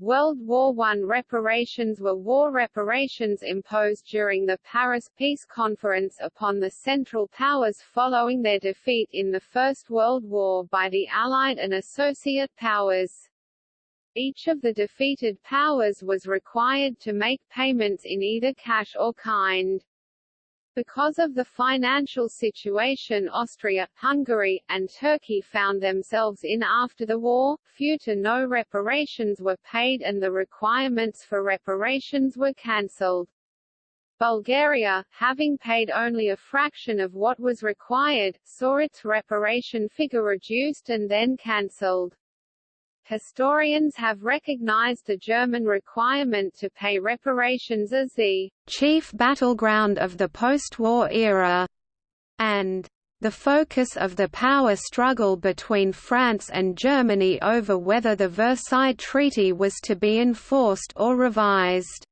World War I reparations were war reparations imposed during the Paris Peace Conference upon the Central Powers following their defeat in the First World War by the Allied and Associate Powers. Each of the defeated powers was required to make payments in either cash or kind. Because of the financial situation Austria, Hungary, and Turkey found themselves in after the war, few to no reparations were paid and the requirements for reparations were cancelled. Bulgaria, having paid only a fraction of what was required, saw its reparation figure reduced and then cancelled. Historians have recognized the German requirement to pay reparations as the chief battleground of the post-war era, and the focus of the power struggle between France and Germany over whether the Versailles Treaty was to be enforced or revised.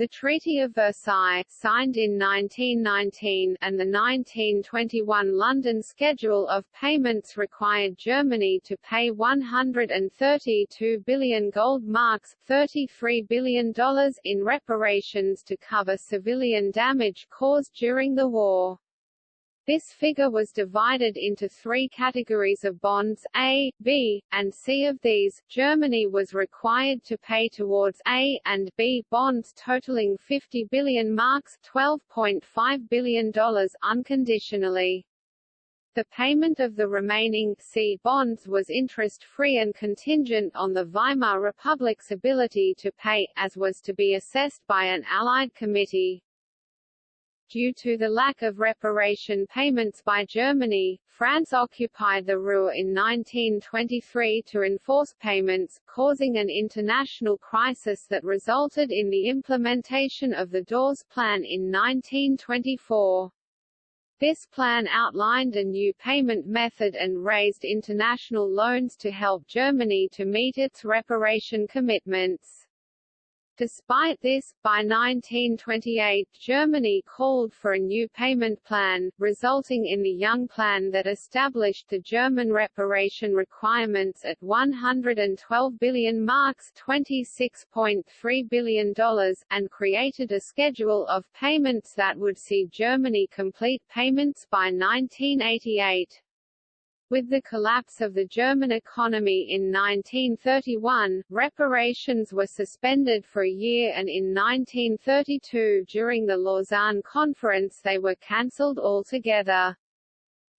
The Treaty of Versailles signed in 1919 and the 1921 London Schedule of Payments required Germany to pay 132 billion gold marks $33 billion in reparations to cover civilian damage caused during the war. This figure was divided into three categories of bonds, A, B, and C. Of these, Germany was required to pay towards A and B bonds totaling 50 billion marks $12.5 billion unconditionally. The payment of the remaining C bonds was interest-free and contingent on the Weimar Republic's ability to pay, as was to be assessed by an Allied committee. Due to the lack of reparation payments by Germany, France occupied the Ruhr in 1923 to enforce payments, causing an international crisis that resulted in the implementation of the Dawes Plan in 1924. This plan outlined a new payment method and raised international loans to help Germany to meet its reparation commitments. Despite this, by 1928 Germany called for a new payment plan, resulting in the Young Plan that established the German reparation requirements at 112 billion marks $26.3 billion, and created a schedule of payments that would see Germany complete payments by 1988. With the collapse of the German economy in 1931, reparations were suspended for a year and in 1932 during the Lausanne Conference they were cancelled altogether.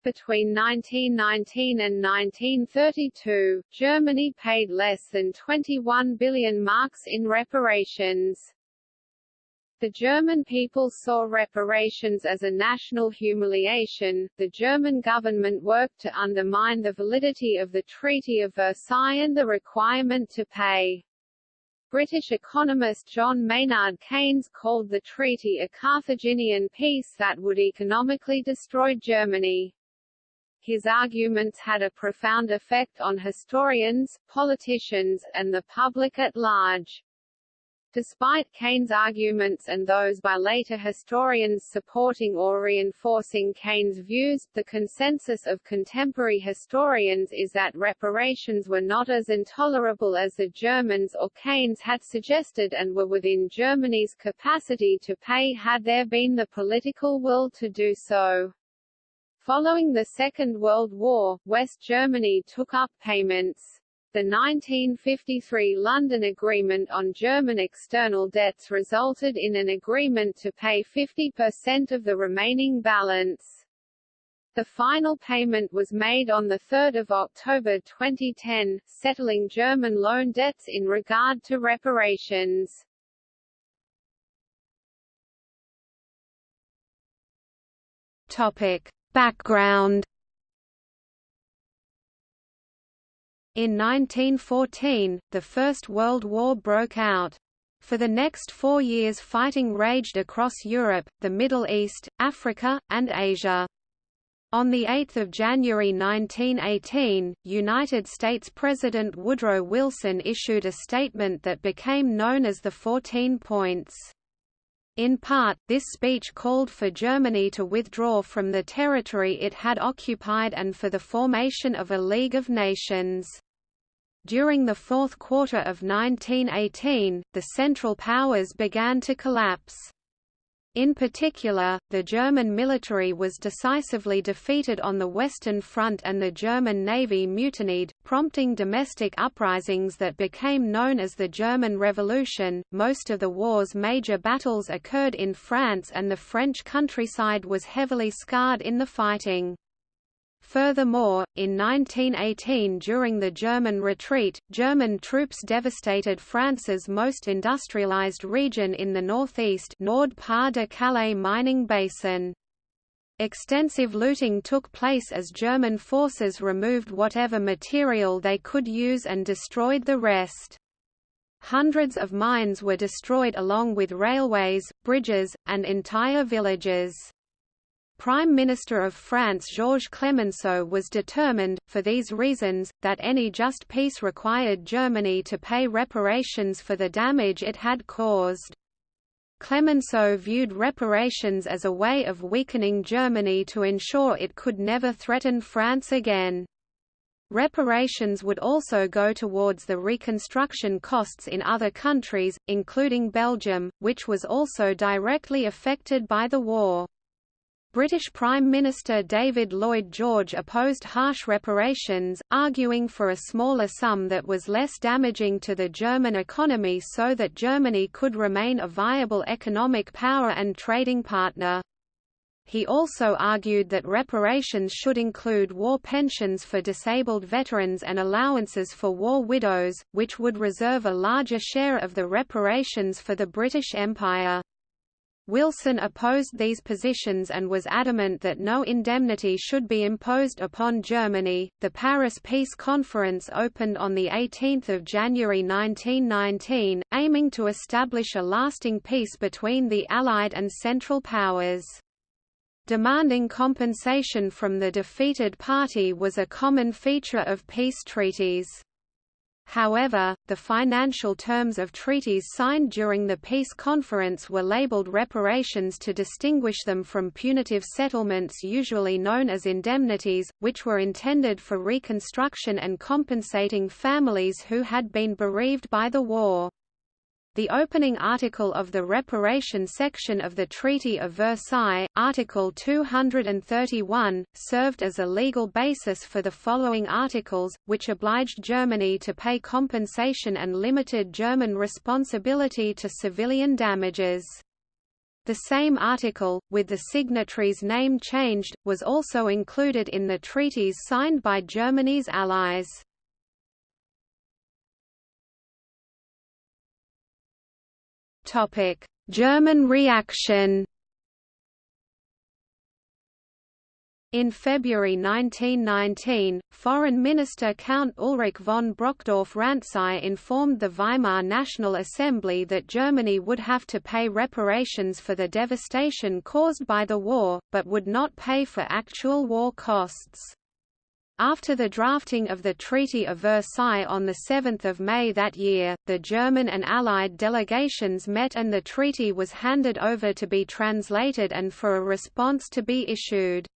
Between 1919 and 1932, Germany paid less than 21 billion marks in reparations. The German people saw reparations as a national humiliation. The German government worked to undermine the validity of the Treaty of Versailles and the requirement to pay. British economist John Maynard Keynes called the treaty a Carthaginian peace that would economically destroy Germany. His arguments had a profound effect on historians, politicians, and the public at large. Despite Keynes' arguments and those by later historians supporting or reinforcing Keynes' views, the consensus of contemporary historians is that reparations were not as intolerable as the Germans or Keynes had suggested and were within Germany's capacity to pay had there been the political will to do so. Following the Second World War, West Germany took up payments. The 1953 London Agreement on German external debts resulted in an agreement to pay 50% of the remaining balance. The final payment was made on 3 October 2010, settling German loan debts in regard to reparations. Topic. Background In 1914, the First World War broke out. For the next four years fighting raged across Europe, the Middle East, Africa, and Asia. On 8 January 1918, United States President Woodrow Wilson issued a statement that became known as the 14 Points. In part, this speech called for Germany to withdraw from the territory it had occupied and for the formation of a League of Nations. During the fourth quarter of 1918, the Central Powers began to collapse. In particular, the German military was decisively defeated on the Western Front and the German Navy mutinied, prompting domestic uprisings that became known as the German Revolution. Most of the war's major battles occurred in France and the French countryside was heavily scarred in the fighting. Furthermore, in 1918 during the German retreat, German troops devastated France's most industrialized region in the northeast Nord-Pas-de-Calais mining basin. Extensive looting took place as German forces removed whatever material they could use and destroyed the rest. Hundreds of mines were destroyed along with railways, bridges, and entire villages. Prime Minister of France Georges Clemenceau was determined, for these reasons, that any just peace required Germany to pay reparations for the damage it had caused. Clemenceau viewed reparations as a way of weakening Germany to ensure it could never threaten France again. Reparations would also go towards the reconstruction costs in other countries, including Belgium, which was also directly affected by the war. British Prime Minister David Lloyd George opposed harsh reparations, arguing for a smaller sum that was less damaging to the German economy so that Germany could remain a viable economic power and trading partner. He also argued that reparations should include war pensions for disabled veterans and allowances for war widows, which would reserve a larger share of the reparations for the British Empire. Wilson opposed these positions and was adamant that no indemnity should be imposed upon Germany. The Paris Peace Conference opened on the 18th of January 1919, aiming to establish a lasting peace between the Allied and Central Powers. Demanding compensation from the defeated party was a common feature of peace treaties. However, the financial terms of treaties signed during the peace conference were labeled reparations to distinguish them from punitive settlements usually known as indemnities, which were intended for reconstruction and compensating families who had been bereaved by the war. The opening article of the reparation section of the Treaty of Versailles, Article 231, served as a legal basis for the following articles, which obliged Germany to pay compensation and limited German responsibility to civilian damages. The same article, with the signatory's name changed, was also included in the treaties signed by Germany's allies. German reaction. In February 1919, Foreign Minister Count Ulrich von Brockdorff-Rantzau informed the Weimar National Assembly that Germany would have to pay reparations for the devastation caused by the war, but would not pay for actual war costs. After the drafting of the Treaty of Versailles on 7 May that year, the German and Allied delegations met and the treaty was handed over to be translated and for a response to be issued.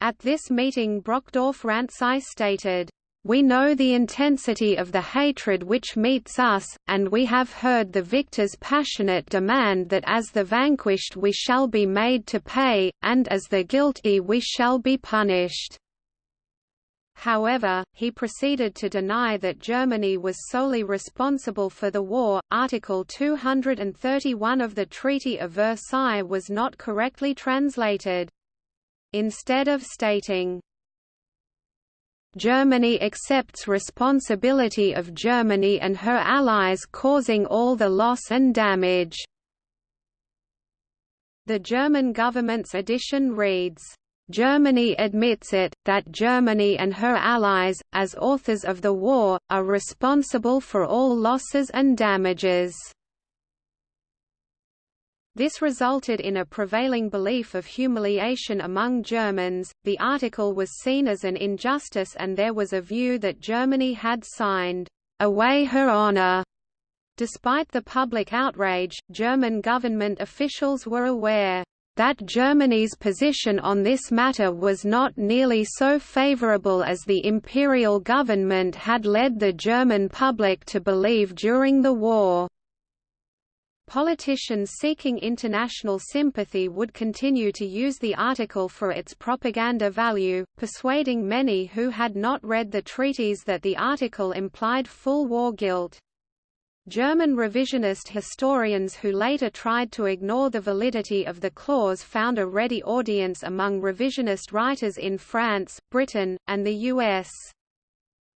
At this meeting Brockdorff-Rantzau stated, we know the intensity of the hatred which meets us, and we have heard the victor's passionate demand that as the vanquished we shall be made to pay, and as the guilty we shall be punished. However, he proceeded to deny that Germany was solely responsible for the war. Article 231 of the Treaty of Versailles was not correctly translated. Instead of stating, Germany accepts responsibility of Germany and her allies causing all the loss and damage. The German government's edition reads, Germany admits it, that Germany and her allies, as authors of the war, are responsible for all losses and damages. This resulted in a prevailing belief of humiliation among Germans. The article was seen as an injustice, and there was a view that Germany had signed away her honor. Despite the public outrage, German government officials were aware that Germany's position on this matter was not nearly so favorable as the imperial government had led the German public to believe during the war. Politicians seeking international sympathy would continue to use the article for its propaganda value, persuading many who had not read the treaties that the article implied full war guilt. German revisionist historians who later tried to ignore the validity of the clause found a ready audience among revisionist writers in France, Britain, and the US.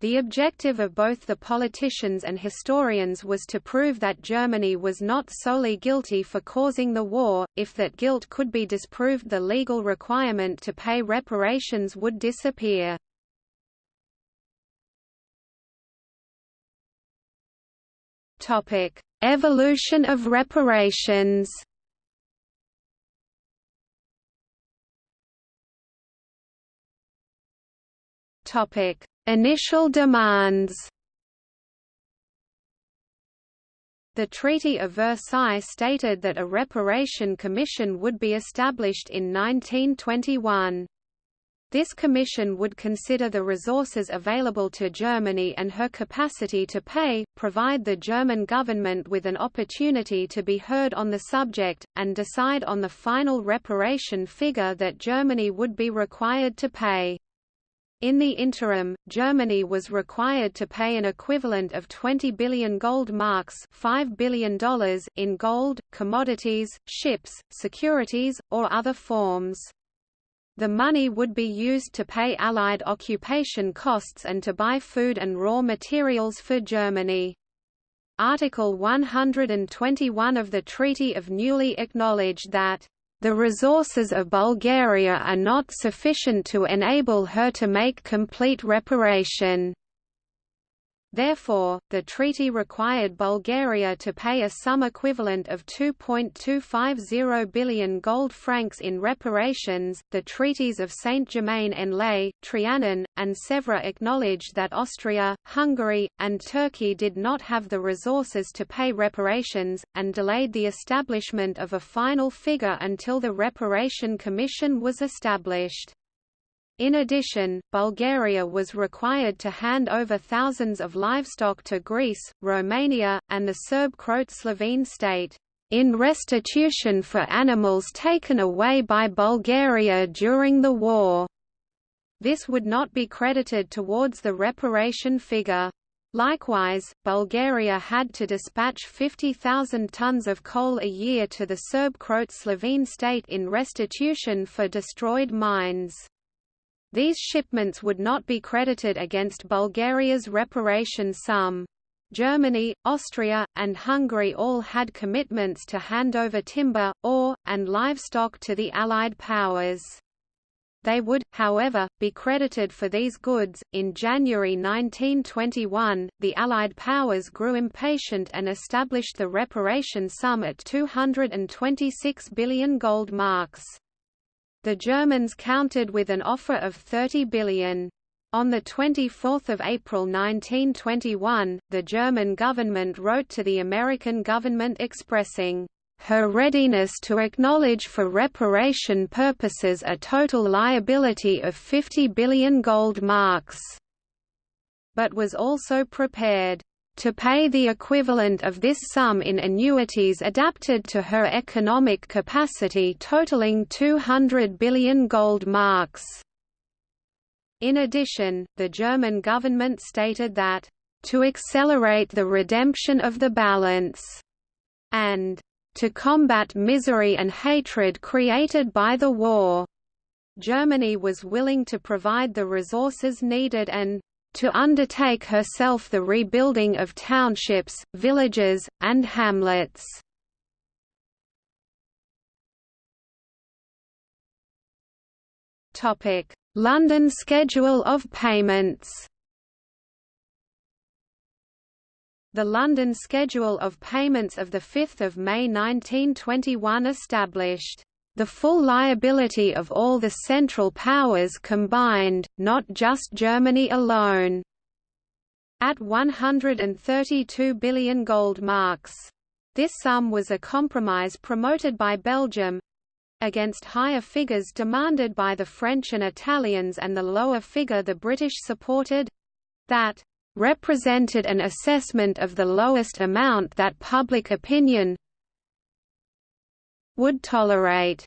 The objective of both the politicians and historians was to prove that Germany was not solely guilty for causing the war, if that guilt could be disproved the legal requirement to pay reparations would disappear. Evolution of reparations Topic Initial demands The Treaty of Versailles stated that a reparation commission would be established in 1921. This commission would consider the resources available to Germany and her capacity to pay, provide the German government with an opportunity to be heard on the subject, and decide on the final reparation figure that Germany would be required to pay. In the interim, Germany was required to pay an equivalent of 20 billion gold marks $5 billion in gold, commodities, ships, securities, or other forms. The money would be used to pay Allied occupation costs and to buy food and raw materials for Germany. Article 121 of the Treaty of Neuilly acknowledged that the resources of Bulgaria are not sufficient to enable her to make complete reparation. Therefore, the treaty required Bulgaria to pay a sum equivalent of 2.250 billion gold francs in reparations. The treaties of Saint-Germain-en-Laye, Trianon, and Sèvres acknowledged that Austria, Hungary, and Turkey did not have the resources to pay reparations, and delayed the establishment of a final figure until the Reparation Commission was established. In addition, Bulgaria was required to hand over thousands of livestock to Greece, Romania, and the Serb-Croat Slovene state, in restitution for animals taken away by Bulgaria during the war. This would not be credited towards the reparation figure. Likewise, Bulgaria had to dispatch 50,000 tons of coal a year to the Serb-Croat Slovene state in restitution for destroyed mines. These shipments would not be credited against Bulgaria's reparation sum. Germany, Austria, and Hungary all had commitments to hand over timber, ore, and livestock to the Allied powers. They would, however, be credited for these goods. In January 1921, the Allied powers grew impatient and established the reparation sum at 226 billion gold marks. The Germans countered with an offer of 30 billion. On 24 April 1921, the German government wrote to the American government expressing her readiness to acknowledge for reparation purposes a total liability of 50 billion gold marks, but was also prepared to pay the equivalent of this sum in annuities adapted to her economic capacity totaling 200 billion gold marks. In addition, the German government stated that, "...to accelerate the redemption of the balance," and "...to combat misery and hatred created by the war." Germany was willing to provide the resources needed and to undertake herself the rebuilding of townships, villages, and hamlets. London schedule of payments The London Schedule of Payments of 5 May 1921 established the full liability of all the Central Powers combined, not just Germany alone. At 132 billion gold marks. This sum was a compromise promoted by Belgium, against higher figures demanded by the French and Italians and the lower figure the British supported—that represented an assessment of the lowest amount that public opinion would tolerate.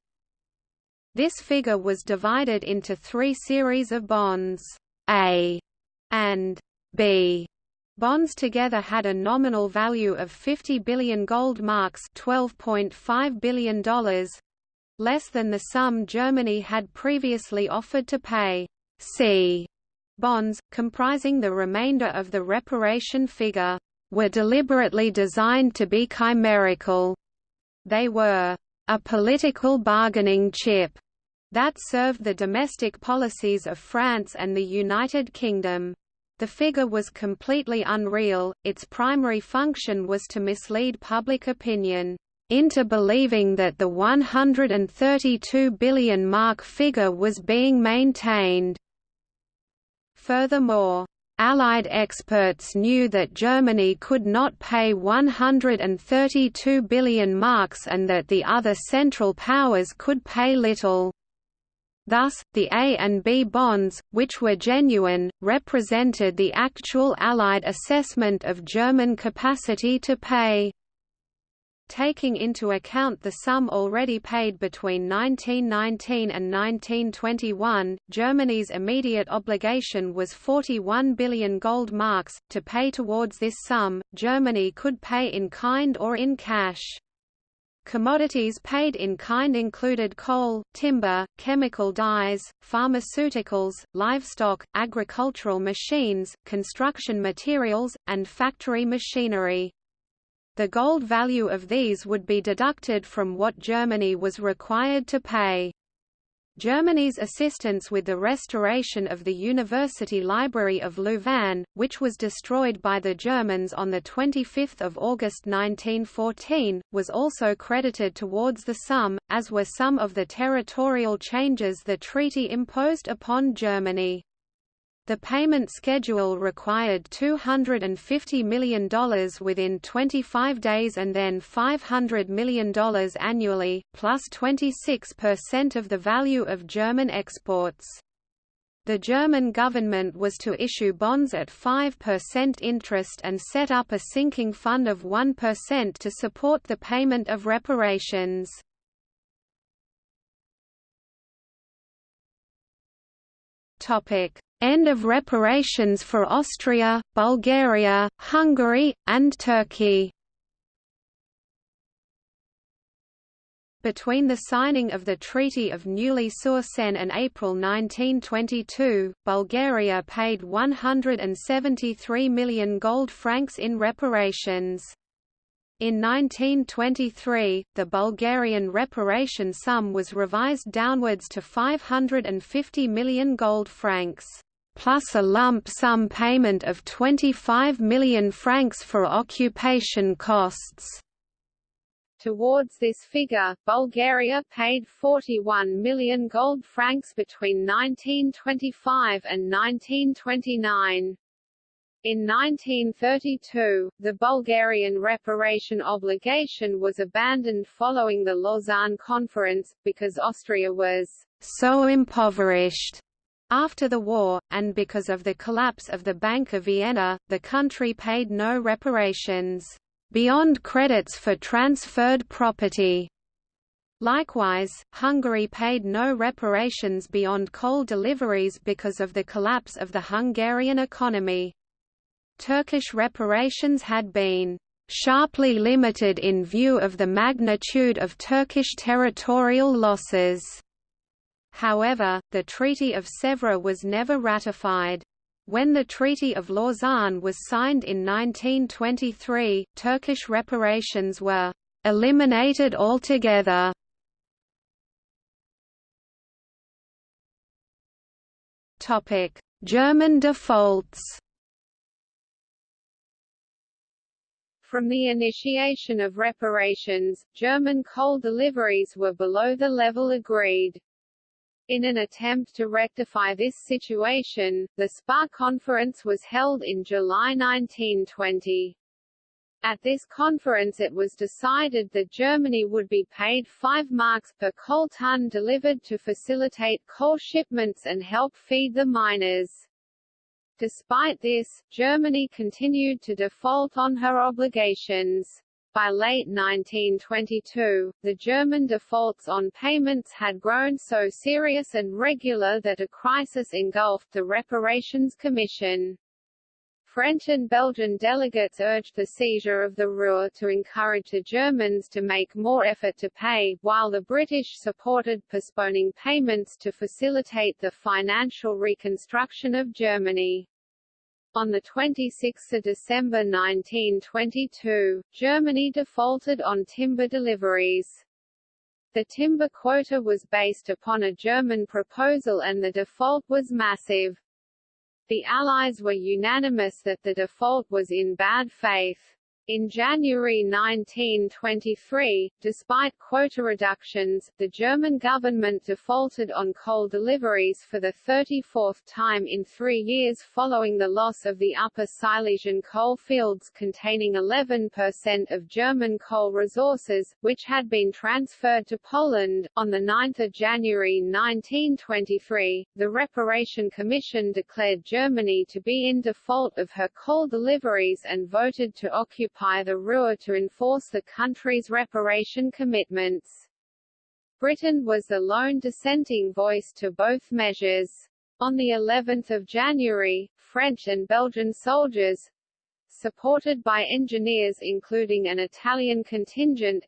This figure was divided into three series of bonds, A and B. Bonds together had a nominal value of 50 billion gold marks $12.5 billion, less than the sum Germany had previously offered to pay. C. Bonds, comprising the remainder of the reparation figure, were deliberately designed to be chimerical. They were a political bargaining chip that served the domestic policies of France and the United Kingdom. The figure was completely unreal, its primary function was to mislead public opinion into believing that the 132 billion mark figure was being maintained. Furthermore, Allied experts knew that Germany could not pay 132 billion marks and that the other Central Powers could pay little. Thus, the A and B bonds, which were genuine, represented the actual Allied assessment of German capacity to pay. Taking into account the sum already paid between 1919 and 1921, Germany's immediate obligation was 41 billion gold marks. To pay towards this sum, Germany could pay in kind or in cash. Commodities paid in kind included coal, timber, chemical dyes, pharmaceuticals, livestock, agricultural machines, construction materials, and factory machinery. The gold value of these would be deducted from what Germany was required to pay. Germany's assistance with the restoration of the University Library of Louvain, which was destroyed by the Germans on 25 August 1914, was also credited towards the sum, as were some of the territorial changes the treaty imposed upon Germany. The payment schedule required $250 million within 25 days and then $500 million annually, plus 26% of the value of German exports. The German government was to issue bonds at 5% interest and set up a sinking fund of 1% to support the payment of reparations. Topic: End of reparations for Austria, Bulgaria, Hungary, and Turkey Between the signing of the Treaty of Neuilly-sur-Seine and April 1922, Bulgaria paid 173 million gold francs in reparations. In 1923, the Bulgarian reparation sum was revised downwards to 550 million gold francs plus a lump sum payment of 25 million francs for occupation costs. Towards this figure, Bulgaria paid 41 million gold francs between 1925 and 1929. In 1932, the Bulgarian reparation obligation was abandoned following the Lausanne Conference, because Austria was so impoverished after the war, and because of the collapse of the Bank of Vienna, the country paid no reparations, beyond credits for transferred property. Likewise, Hungary paid no reparations beyond coal deliveries because of the collapse of the Hungarian economy. Turkish reparations had been sharply limited in view of the magnitude of Turkish territorial losses. However, the Treaty of Sèvres was never ratified. When the Treaty of Lausanne was signed in 1923, Turkish reparations were eliminated altogether. Topic: German defaults From the initiation of reparations, German coal deliveries were below the level agreed. In an attempt to rectify this situation, the Spa Conference was held in July 1920. At this conference it was decided that Germany would be paid 5 marks per coal ton delivered to facilitate coal shipments and help feed the miners. Despite this, Germany continued to default on her obligations. By late 1922, the German defaults on payments had grown so serious and regular that a crisis engulfed the Reparations Commission. French and Belgian delegates urged the seizure of the Ruhr to encourage the Germans to make more effort to pay, while the British supported postponing payments to facilitate the financial reconstruction of Germany. On 26 December 1922, Germany defaulted on timber deliveries. The timber quota was based upon a German proposal and the default was massive. The Allies were unanimous that the default was in bad faith. In January 1923, despite quota reductions, the German government defaulted on coal deliveries for the 34th time in three years following the loss of the Upper Silesian coal fields containing 11% of German coal resources, which had been transferred to Poland. On 9 January 1923, the Reparation Commission declared Germany to be in default of her coal deliveries and voted to occupy occupy the Ruhr to enforce the country's reparation commitments. Britain was the lone dissenting voice to both measures. On the 11th of January, French and Belgian soldiers, supported by engineers including an Italian contingent,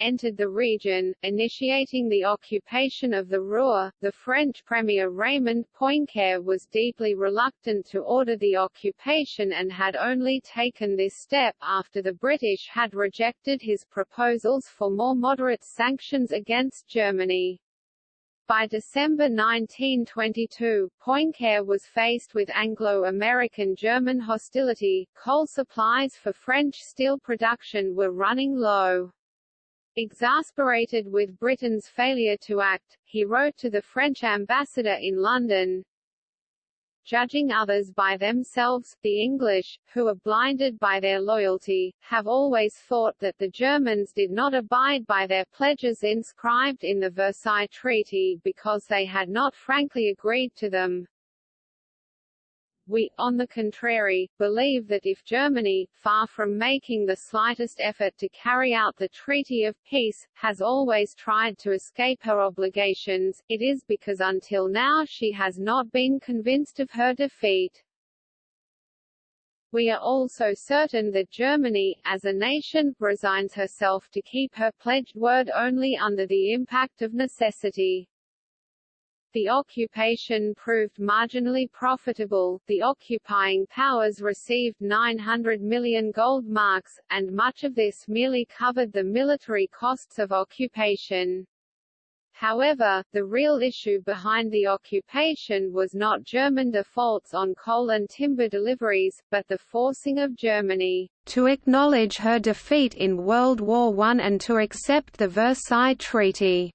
entered the region, initiating the occupation of the Ruhr. The French Premier Raymond Poincaré was deeply reluctant to order the occupation and had only taken this step after the British had rejected his proposals for more moderate sanctions against Germany. By December 1922, Poincaré was faced with Anglo-American German hostility, coal supplies for French steel production were running low. Exasperated with Britain's failure to act, he wrote to the French ambassador in London, Judging others by themselves, the English, who are blinded by their loyalty, have always thought that the Germans did not abide by their pledges inscribed in the Versailles Treaty because they had not frankly agreed to them. We, on the contrary, believe that if Germany, far from making the slightest effort to carry out the Treaty of Peace, has always tried to escape her obligations, it is because until now she has not been convinced of her defeat. We are also certain that Germany, as a nation, resigns herself to keep her pledged word only under the impact of necessity. The occupation proved marginally profitable, the occupying powers received 900 million gold marks, and much of this merely covered the military costs of occupation. However, the real issue behind the occupation was not German defaults on coal and timber deliveries, but the forcing of Germany to acknowledge her defeat in World War I and to accept the Versailles Treaty.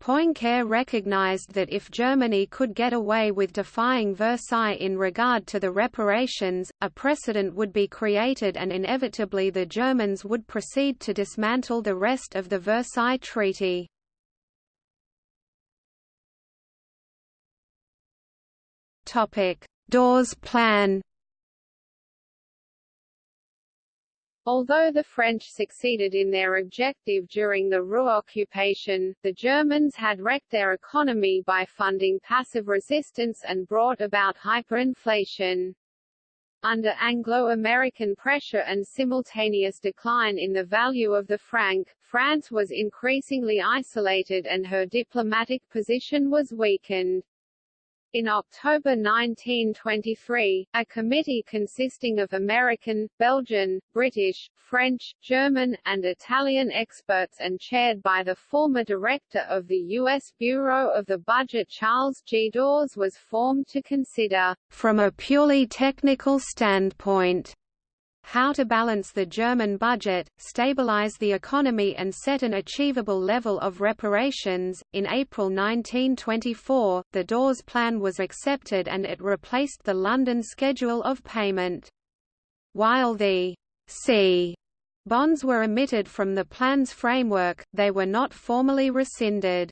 Poincaré recognized that if Germany could get away with defying Versailles in regard to the reparations, a precedent would be created and inevitably the Germans would proceed to dismantle the rest of the Versailles Treaty. Dawes Plan Although the French succeeded in their objective during the Ruhr occupation, the Germans had wrecked their economy by funding passive resistance and brought about hyperinflation. Under Anglo-American pressure and simultaneous decline in the value of the franc, France was increasingly isolated and her diplomatic position was weakened. In October 1923, a committee consisting of American, Belgian, British, French, German, and Italian experts and chaired by the former director of the U.S. Bureau of the Budget Charles G. Dawes was formed to consider, from a purely technical standpoint, how to balance the German budget, stabilize the economy and set an achievable level of reparations. In April 1924, the Dawes Plan was accepted and it replaced the London schedule of payment. While the c bonds were omitted from the plan's framework, they were not formally rescinded.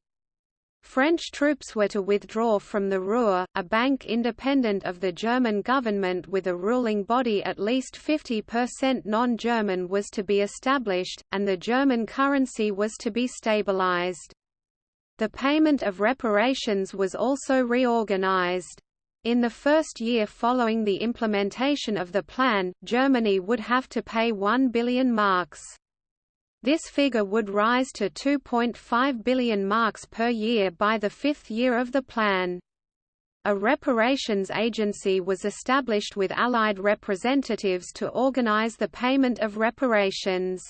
French troops were to withdraw from the Ruhr, a bank independent of the German government with a ruling body at least 50% non-German was to be established, and the German currency was to be stabilized. The payment of reparations was also reorganized. In the first year following the implementation of the plan, Germany would have to pay 1 billion marks. This figure would rise to 2.5 billion marks per year by the fifth year of the plan. A reparations agency was established with Allied representatives to organize the payment of reparations.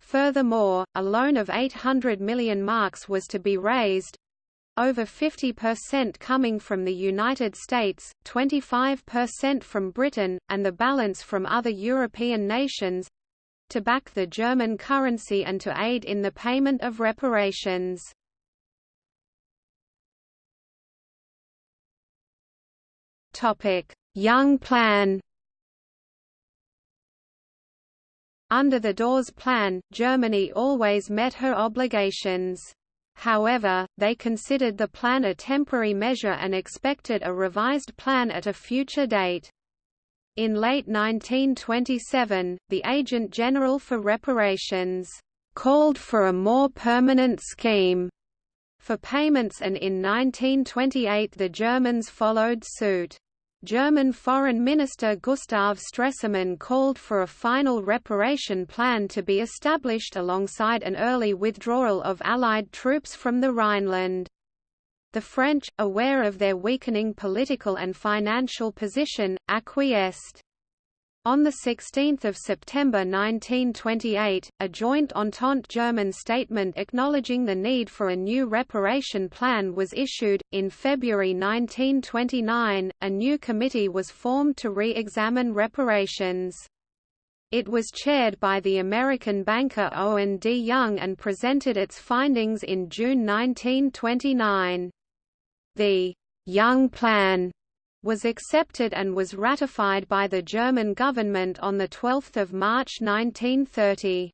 Furthermore, a loan of 800 million marks was to be raised, over 50% coming from the United States, 25% from Britain, and the balance from other European nations, to back the German currency and to aid in the payment of reparations. Young Plan Under the Dawes Plan, Germany always met her obligations. However, they considered the plan a temporary measure and expected a revised plan at a future date. In late 1927, the Agent General for Reparations called for a more permanent scheme for payments and in 1928 the Germans followed suit. German Foreign Minister Gustav Stresemann called for a final reparation plan to be established alongside an early withdrawal of Allied troops from the Rhineland. The French, aware of their weakening political and financial position, acquiesced. On 16 September 1928, a joint Entente German statement acknowledging the need for a new reparation plan was issued. In February 1929, a new committee was formed to re-examine reparations. It was chaired by the American banker Owen D. Young and presented its findings in June 1929. The Young Plan was accepted and was ratified by the German government on 12 March 1930.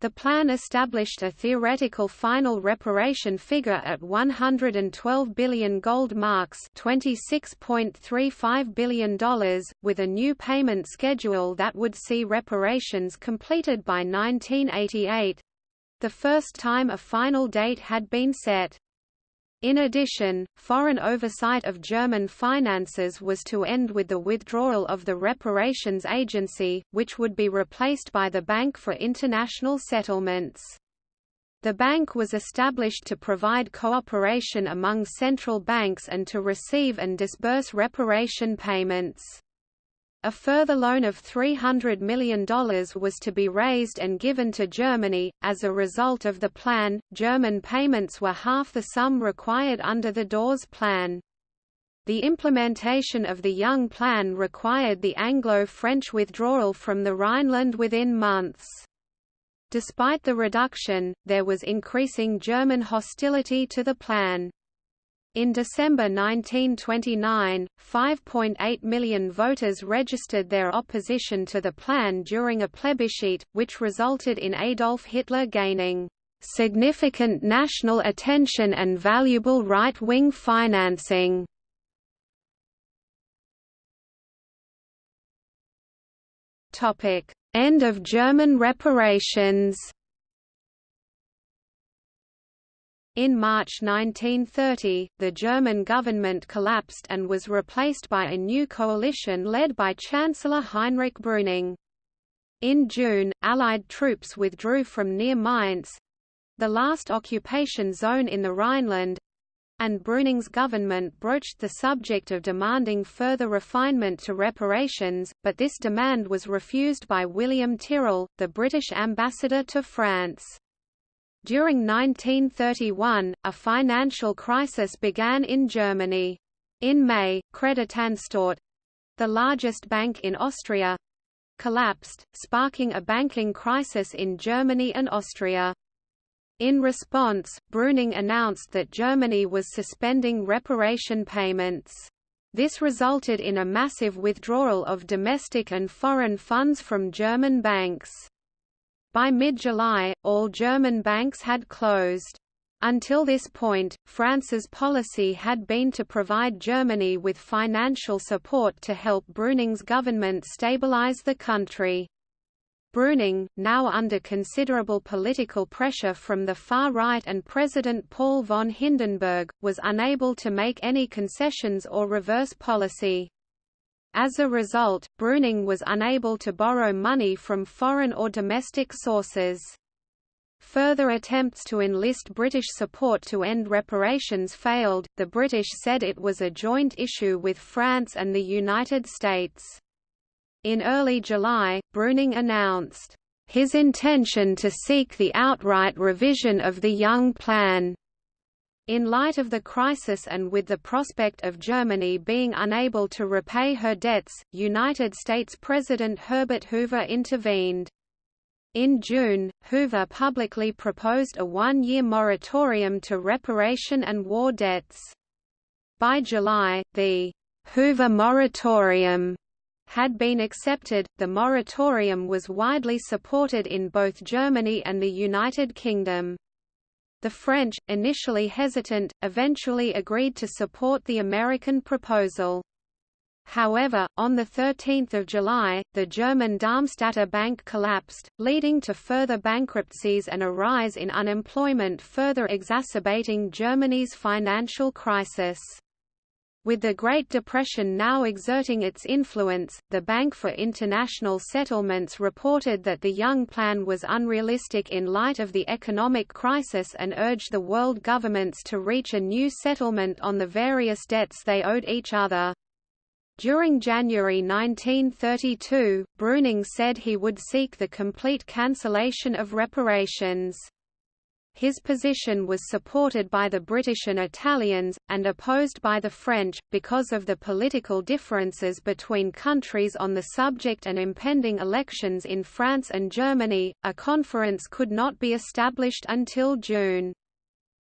The plan established a theoretical final reparation figure at 112 billion gold marks $26.35 billion, with a new payment schedule that would see reparations completed by 1988—the first time a final date had been set. In addition, foreign oversight of German finances was to end with the withdrawal of the Reparations Agency, which would be replaced by the Bank for International Settlements. The bank was established to provide cooperation among central banks and to receive and disburse reparation payments. A further loan of $300 million was to be raised and given to Germany. As a result of the plan, German payments were half the sum required under the Dawes Plan. The implementation of the Young Plan required the Anglo-French withdrawal from the Rhineland within months. Despite the reduction, there was increasing German hostility to the plan. In December 1929, 5.8 million voters registered their opposition to the plan during a plebiscite, which resulted in Adolf Hitler gaining significant national attention and valuable right-wing financing. End of German reparations In March 1930, the German government collapsed and was replaced by a new coalition led by Chancellor Heinrich Brüning. In June, Allied troops withdrew from near Mainz—the last occupation zone in the Rhineland, and Brüning's government broached the subject of demanding further refinement to reparations, but this demand was refused by William Tyrrell, the British ambassador to France. During 1931, a financial crisis began in Germany. In May, Creditanstalt—the largest bank in Austria, collapsed, sparking a banking crisis in Germany and Austria. In response, Brüning announced that Germany was suspending reparation payments. This resulted in a massive withdrawal of domestic and foreign funds from German banks. By mid-July, all German banks had closed. Until this point, France's policy had been to provide Germany with financial support to help Brüning's government stabilize the country. Brüning, now under considerable political pressure from the far right and President Paul von Hindenburg, was unable to make any concessions or reverse policy. As a result, Brüning was unable to borrow money from foreign or domestic sources. Further attempts to enlist British support to end reparations failed. The British said it was a joint issue with France and the United States. In early July, Brüning announced, "...his intention to seek the outright revision of the Young Plan." In light of the crisis and with the prospect of Germany being unable to repay her debts, United States President Herbert Hoover intervened. In June, Hoover publicly proposed a one-year moratorium to reparation and war debts. By July, the Hoover moratorium had been accepted, the moratorium was widely supported in both Germany and the United Kingdom. The French, initially hesitant, eventually agreed to support the American proposal. However, on 13 July, the German Darmstadter Bank collapsed, leading to further bankruptcies and a rise in unemployment further exacerbating Germany's financial crisis. With the Great Depression now exerting its influence, the Bank for International Settlements reported that the Young Plan was unrealistic in light of the economic crisis and urged the world governments to reach a new settlement on the various debts they owed each other. During January 1932, Brüning said he would seek the complete cancellation of reparations. His position was supported by the British and Italians, and opposed by the French, because of the political differences between countries on the subject and impending elections in France and Germany. A conference could not be established until June.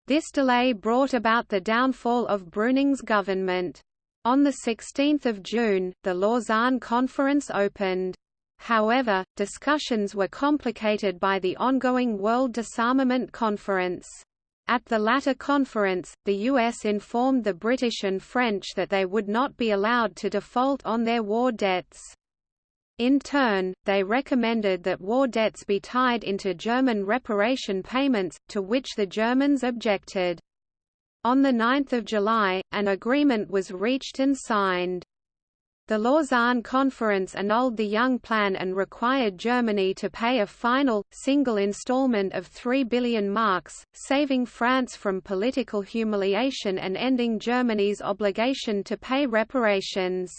This delay brought about the downfall of Brüning's government. On 16 June, the Lausanne Conference opened. However, discussions were complicated by the ongoing World Disarmament Conference. At the latter conference, the US informed the British and French that they would not be allowed to default on their war debts. In turn, they recommended that war debts be tied into German reparation payments, to which the Germans objected. On 9 July, an agreement was reached and signed. The Lausanne Conference annulled the Young Plan and required Germany to pay a final, single installment of 3 billion marks, saving France from political humiliation and ending Germany's obligation to pay reparations.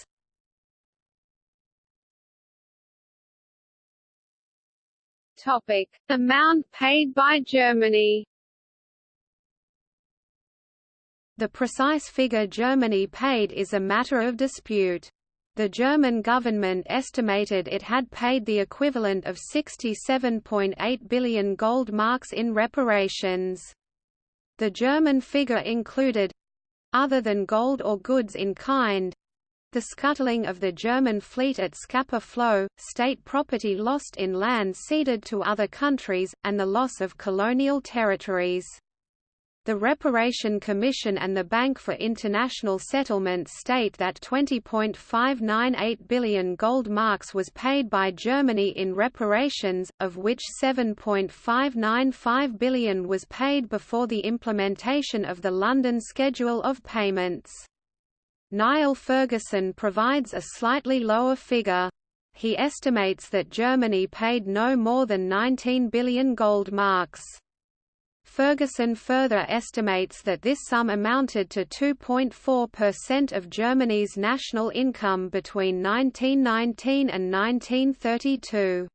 Topic: Amount paid by Germany. The precise figure Germany paid is a matter of dispute. The German government estimated it had paid the equivalent of 67.8 billion gold marks in reparations. The German figure included—other than gold or goods in kind, the scuttling of the German fleet at Scapa Flow, state property lost in land ceded to other countries, and the loss of colonial territories. The Reparation Commission and the Bank for International Settlements state that 20.598 billion gold marks was paid by Germany in reparations, of which 7.595 billion was paid before the implementation of the London Schedule of Payments. Niall Ferguson provides a slightly lower figure. He estimates that Germany paid no more than 19 billion gold marks. Ferguson further estimates that this sum amounted to 2.4% of Germany's national income between 1919 and 1932.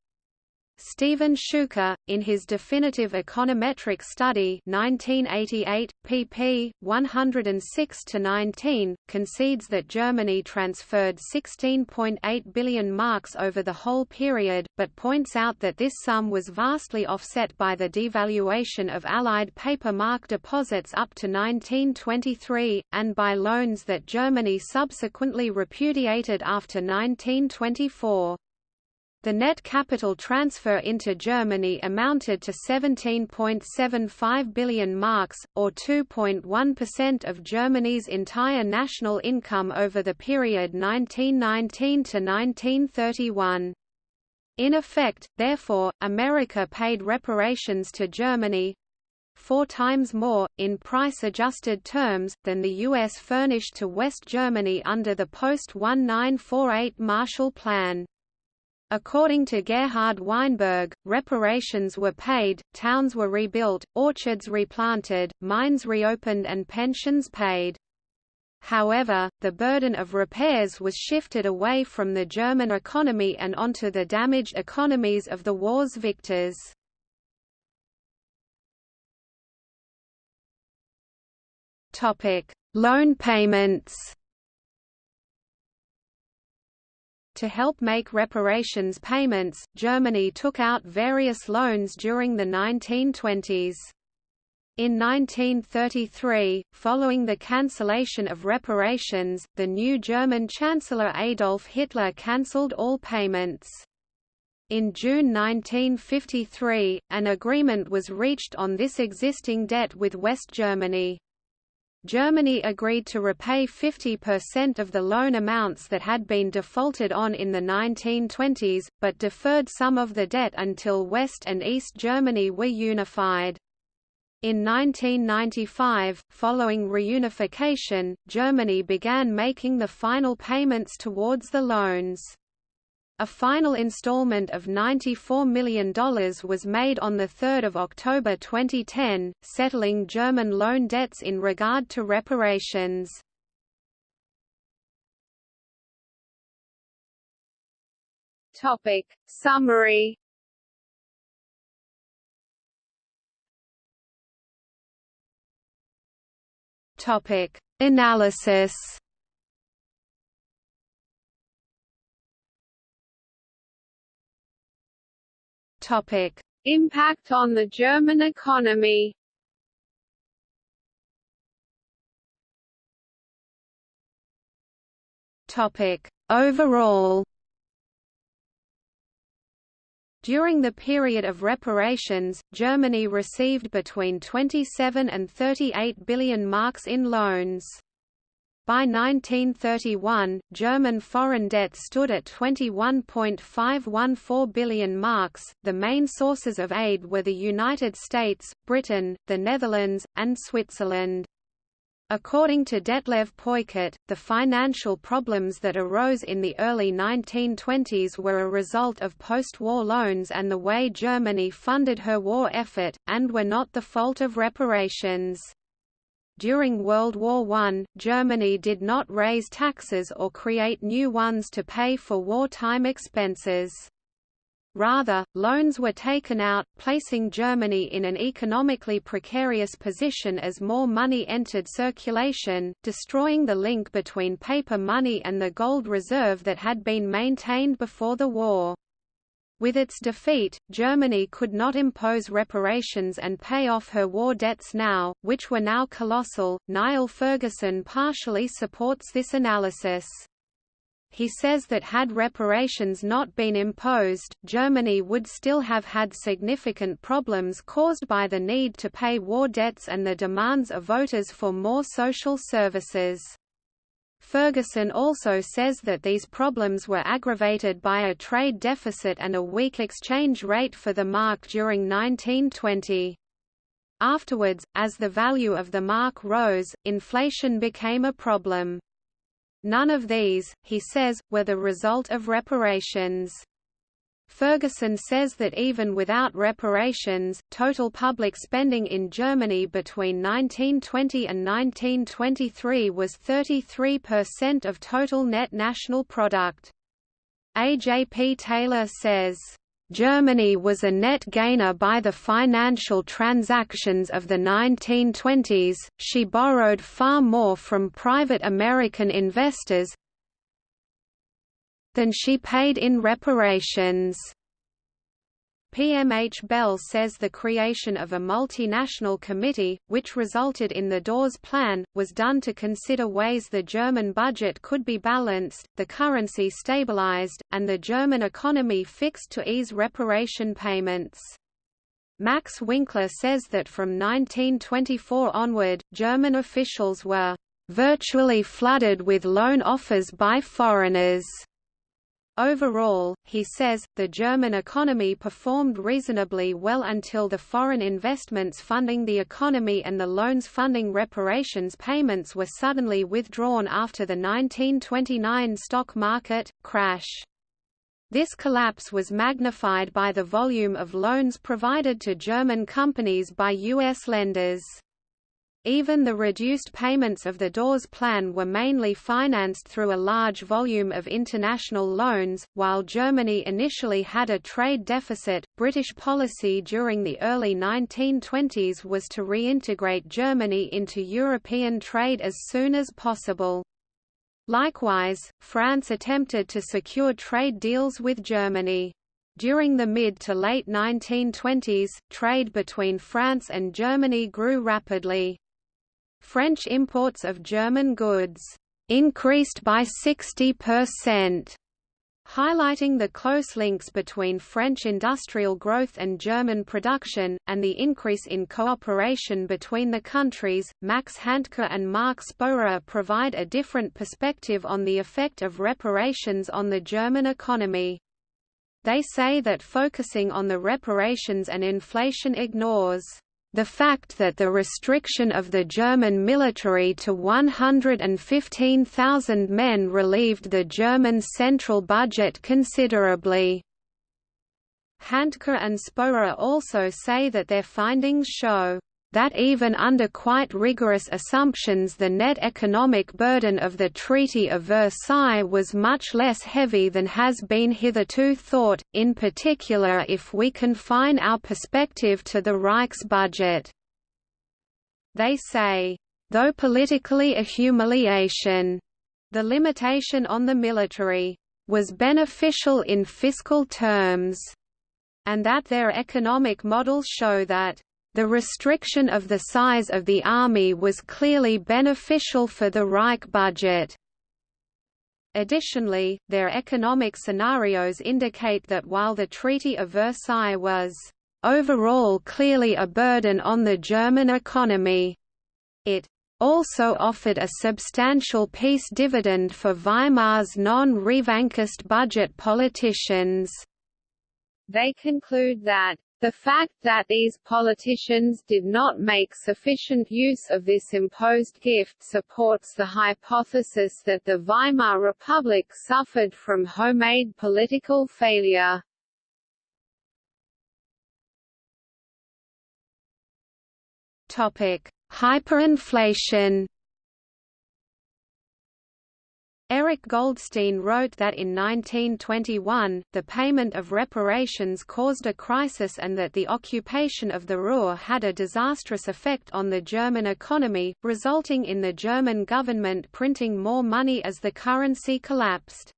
Stephen Schuker, in his definitive econometric study 1988, pp. 106–19, concedes that Germany transferred 16.8 billion marks over the whole period, but points out that this sum was vastly offset by the devaluation of Allied paper mark deposits up to 1923, and by loans that Germany subsequently repudiated after 1924. The net capital transfer into Germany amounted to 17.75 billion marks, or 2.1% of Germany's entire national income over the period 1919 to 1931. In effect, therefore, America paid reparations to Germany four times more, in price-adjusted terms, than the U.S. furnished to West Germany under the post-1948 Marshall Plan. According to Gerhard Weinberg, reparations were paid, towns were rebuilt, orchards replanted, mines reopened and pensions paid. However, the burden of repairs was shifted away from the German economy and onto the damaged economies of the war's victors. Loan payments To help make reparations payments, Germany took out various loans during the 1920s. In 1933, following the cancellation of reparations, the new German Chancellor Adolf Hitler cancelled all payments. In June 1953, an agreement was reached on this existing debt with West Germany. Germany agreed to repay 50% of the loan amounts that had been defaulted on in the 1920s, but deferred some of the debt until West and East Germany were unified. In 1995, following reunification, Germany began making the final payments towards the loans. A final installment of $94 million was made on 3 October 2010, settling German loan debts in regard to reparations. Topic. Summary Topic. Analysis Topic: Impact on the German economy. Topic: Overall. During the period of reparations, Germany received between 27 and 38 billion marks in loans. By 1931, German foreign debt stood at 21.514 billion marks. The main sources of aid were the United States, Britain, the Netherlands, and Switzerland. According to Detlev Peukert, the financial problems that arose in the early 1920s were a result of post-war loans and the way Germany funded her war effort, and were not the fault of reparations. During World War I, Germany did not raise taxes or create new ones to pay for wartime expenses. Rather, loans were taken out, placing Germany in an economically precarious position as more money entered circulation, destroying the link between paper money and the gold reserve that had been maintained before the war. With its defeat, Germany could not impose reparations and pay off her war debts now, which were now colossal. Niall Ferguson partially supports this analysis. He says that had reparations not been imposed, Germany would still have had significant problems caused by the need to pay war debts and the demands of voters for more social services. Ferguson also says that these problems were aggravated by a trade deficit and a weak exchange rate for the mark during 1920. Afterwards, as the value of the mark rose, inflation became a problem. None of these, he says, were the result of reparations. Ferguson says that even without reparations, total public spending in Germany between 1920 and 1923 was 33% of total net national product. A. J. P. Taylor says, Germany was a net gainer by the financial transactions of the 1920s, she borrowed far more from private American investors than she paid in reparations. PMH Bell says the creation of a multinational committee, which resulted in the Dawes Plan, was done to consider ways the German budget could be balanced, the currency stabilized, and the German economy fixed to ease reparation payments. Max Winkler says that from 1924 onward, German officials were virtually flooded with loan offers by foreigners Overall, he says, the German economy performed reasonably well until the foreign investments funding the economy and the loans funding reparations payments were suddenly withdrawn after the 1929 stock market crash. This collapse was magnified by the volume of loans provided to German companies by U.S. lenders. Even the reduced payments of the Dawes Plan were mainly financed through a large volume of international loans. While Germany initially had a trade deficit, British policy during the early 1920s was to reintegrate Germany into European trade as soon as possible. Likewise, France attempted to secure trade deals with Germany. During the mid to late 1920s, trade between France and Germany grew rapidly. French imports of German goods increased by 60%, highlighting the close links between French industrial growth and German production, and the increase in cooperation between the countries. Max Hantke and Mark Spoerer provide a different perspective on the effect of reparations on the German economy. They say that focusing on the reparations and inflation ignores the fact that the restriction of the German military to 115,000 men relieved the German central budget considerably. Hantke and Spoerer also say that their findings show that even under quite rigorous assumptions the net economic burden of the Treaty of Versailles was much less heavy than has been hitherto thought, in particular if we confine our perspective to the Reich's budget. They say, though politically a humiliation, the limitation on the military was beneficial in fiscal terms, and that their economic models show that the restriction of the size of the army was clearly beneficial for the Reich budget. Additionally, their economic scenarios indicate that while the Treaty of Versailles was overall clearly a burden on the German economy, it also offered a substantial peace dividend for Weimar's non-revanchist budget politicians. They conclude that the fact that these politicians did not make sufficient use of this imposed gift supports the hypothesis that the Weimar Republic suffered from homemade political failure. Hyperinflation Erik Goldstein wrote that in 1921, the payment of reparations caused a crisis and that the occupation of the Ruhr had a disastrous effect on the German economy, resulting in the German government printing more money as the currency collapsed.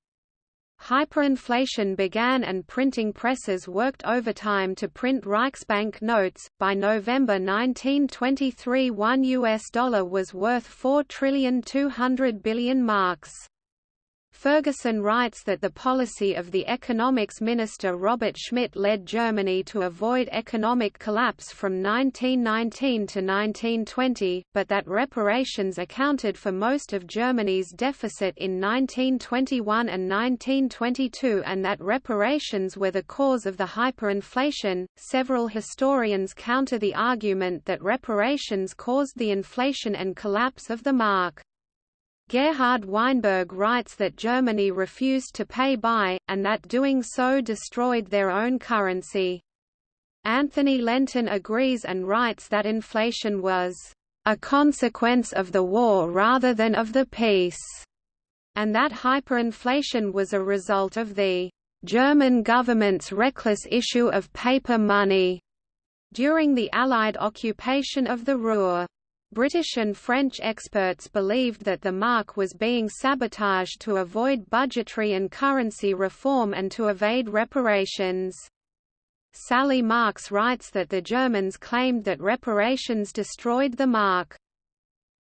Hyperinflation began and printing presses worked overtime to print Reichsbank notes. By November 1923, 1 US dollar was worth 4 trillion 200 billion marks. Ferguson writes that the policy of the economics minister Robert Schmidt led Germany to avoid economic collapse from 1919 to 1920, but that reparations accounted for most of Germany's deficit in 1921 and 1922 and that reparations were the cause of the hyperinflation. Several historians counter the argument that reparations caused the inflation and collapse of the mark. Gerhard Weinberg writes that Germany refused to pay by, and that doing so destroyed their own currency. Anthony Lentin agrees and writes that inflation was a consequence of the war rather than of the peace, and that hyperinflation was a result of the German government's reckless issue of paper money during the Allied occupation of the Ruhr. British and French experts believed that the mark was being sabotaged to avoid budgetary and currency reform and to evade reparations. Sally Marks writes that the Germans claimed that reparations destroyed the mark.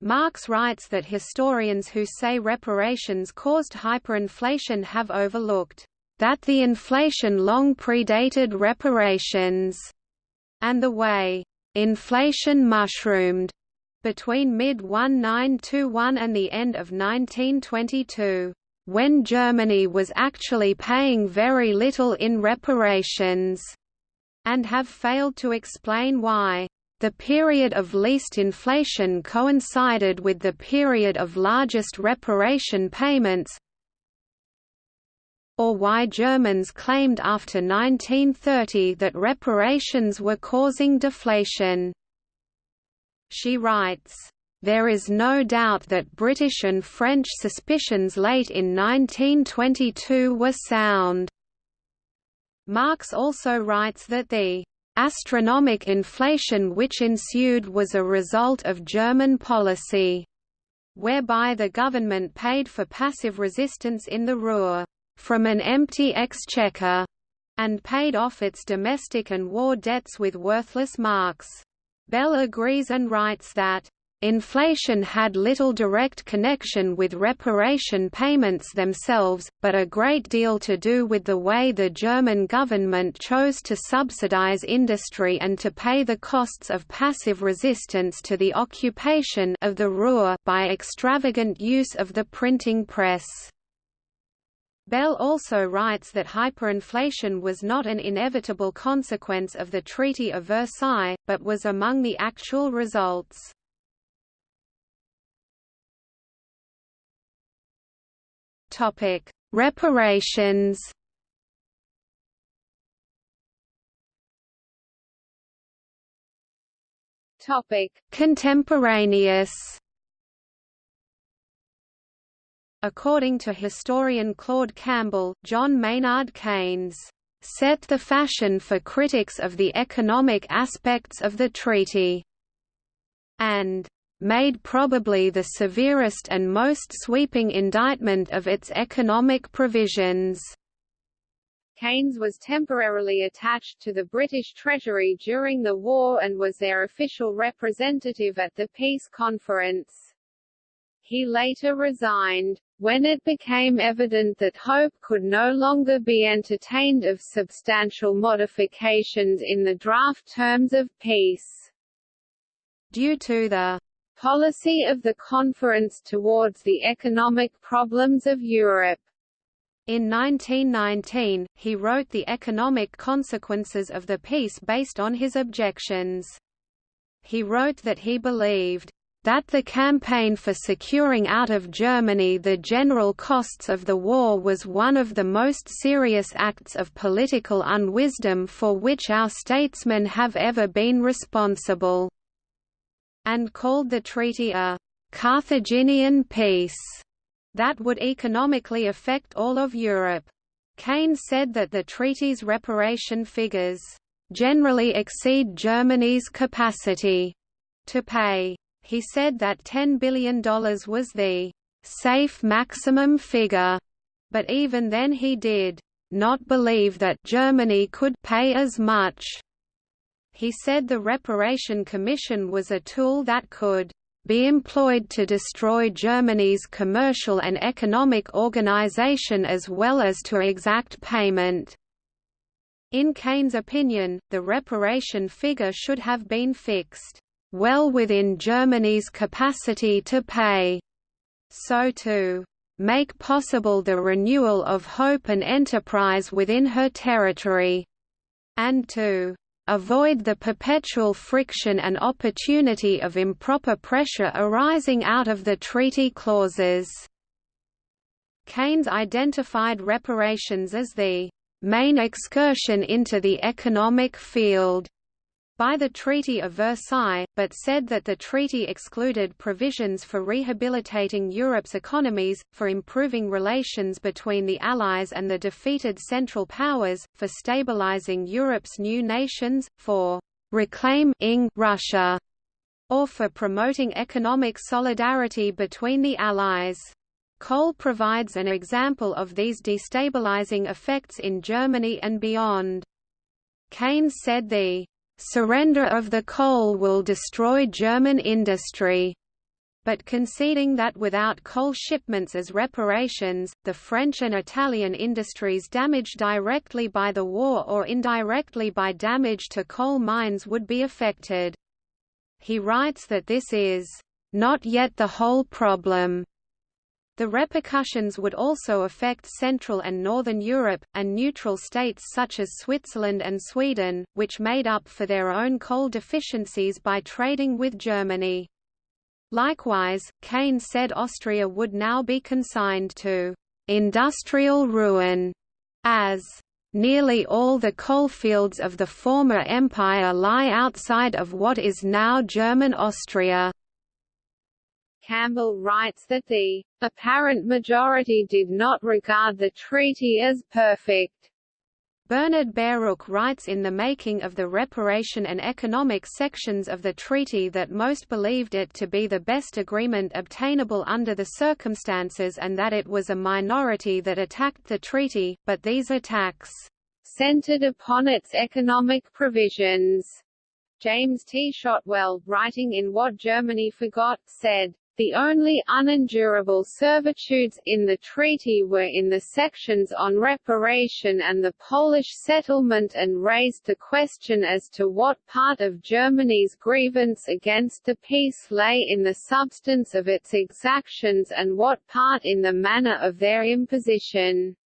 Marks writes that historians who say reparations caused hyperinflation have overlooked that the inflation long predated reparations, and the way inflation mushroomed between mid-1921 and the end of 1922, when Germany was actually paying very little in reparations, and have failed to explain why. The period of least inflation coincided with the period of largest reparation payments, or why Germans claimed after 1930 that reparations were causing deflation. She writes, there is no doubt that British and French suspicions late in 1922 were sound. Marks also writes that the astronomic inflation which ensued was a result of German policy, whereby the government paid for passive resistance in the Ruhr from an empty exchequer and paid off its domestic and war debts with worthless marks. Bell agrees and writes that Inflation had little direct connection with reparation payments themselves, but a great deal to do with the way the German government chose to subsidize industry and to pay the costs of passive resistance to the occupation of the Ruhr by extravagant use of the printing press. Bell also writes that hyperinflation was not an inevitable consequence of the Treaty of Versailles, but was among the actual results. Reparations Contemporaneous According to historian Claude Campbell, John Maynard Keynes set the fashion for critics of the economic aspects of the treaty, and made probably the severest and most sweeping indictment of its economic provisions. Keynes was temporarily attached to the British Treasury during the war and was their official representative at the peace conference. He later resigned. When it became evident that hope could no longer be entertained of substantial modifications in the draft terms of peace. Due to the policy of the conference towards the economic problems of Europe. In 1919, he wrote The Economic Consequences of the Peace based on his objections. He wrote that he believed that the campaign for securing out of Germany the general costs of the war was one of the most serious acts of political unwisdom for which our statesmen have ever been responsible, and called the treaty a Carthaginian peace that would economically affect all of Europe. Keynes said that the treaty's reparation figures generally exceed Germany's capacity to pay. He said that $10 billion was the safe maximum figure, but even then he did not believe that Germany could pay as much. He said the Reparation Commission was a tool that could be employed to destroy Germany's commercial and economic organization as well as to exact payment. In Keynes' opinion, the reparation figure should have been fixed well within Germany's capacity to pay. So to make possible the renewal of hope and enterprise within her territory, and to avoid the perpetual friction and opportunity of improper pressure arising out of the treaty clauses. Keynes identified reparations as the main excursion into the economic field by the Treaty of Versailles, but said that the treaty excluded provisions for rehabilitating Europe's economies, for improving relations between the Allies and the defeated Central Powers, for stabilizing Europe's new nations, for reclaiming Russia, or for promoting economic solidarity between the Allies. Coal provides an example of these destabilizing effects in Germany and beyond. Keynes said the surrender of the coal will destroy German industry but conceding that without coal shipments as reparations, the French and Italian industries damaged directly by the war or indirectly by damage to coal mines would be affected. He writes that this is not yet the whole problem. The repercussions would also affect Central and Northern Europe, and neutral states such as Switzerland and Sweden, which made up for their own coal deficiencies by trading with Germany. Likewise, Keynes said Austria would now be consigned to industrial ruin, as nearly all the coalfields of the former empire lie outside of what is now German Austria. Campbell writes that the apparent majority did not regard the treaty as perfect. Bernard Baruch writes in The Making of the Reparation and Economic sections of the treaty that most believed it to be the best agreement obtainable under the circumstances and that it was a minority that attacked the treaty, but these attacks centered upon its economic provisions. James T. Shotwell, writing in What Germany Forgot, said, the only unendurable servitudes in the treaty were in the sections on reparation and the Polish settlement and raised the question as to what part of Germany's grievance against the peace lay in the substance of its exactions and what part in the manner of their imposition.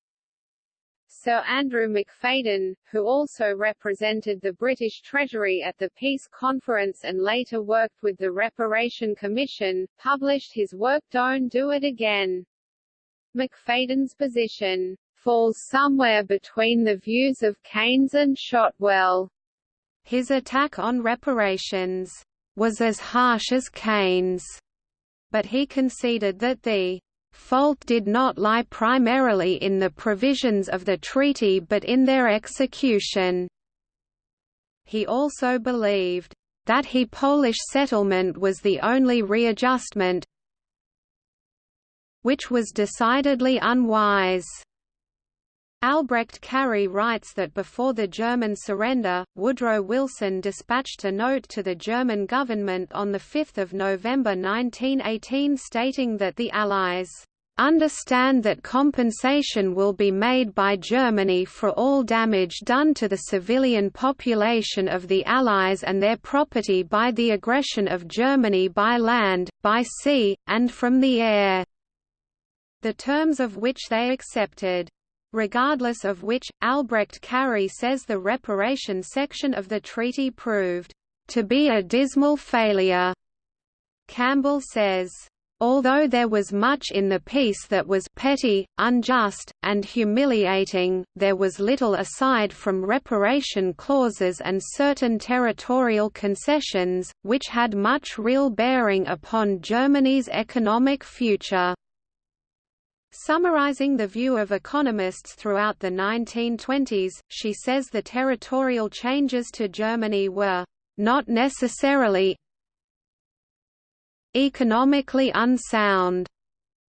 Sir Andrew McFadyean, who also represented the British Treasury at the Peace Conference and later worked with the Reparation Commission, published his work Don't Do It Again. McFadyean's position falls somewhere between the views of Keynes and Shotwell. His attack on reparations was as harsh as Keynes, but he conceded that the fault did not lie primarily in the provisions of the treaty but in their execution. He also believed that he Polish settlement was the only readjustment which was decidedly unwise. Albrecht-Carrié writes that before the German surrender, Woodrow Wilson dispatched a note to the German government on 5 November 1918 stating that the Allies understand that compensation will be made by Germany for all damage done to the civilian population of the Allies and their property by the aggression of Germany by land, by sea, and from the air, the terms of which they accepted regardless of which, Albrecht-Carrié says the reparation section of the treaty proved to be a dismal failure. Campbell says, Although there was much in the peace that was petty, unjust, and humiliating, there was little aside from reparation clauses and certain territorial concessions, which had much real bearing upon Germany's economic future. Summarizing the view of economists throughout the 1920s, she says the territorial changes to Germany were not necessarily economically unsound,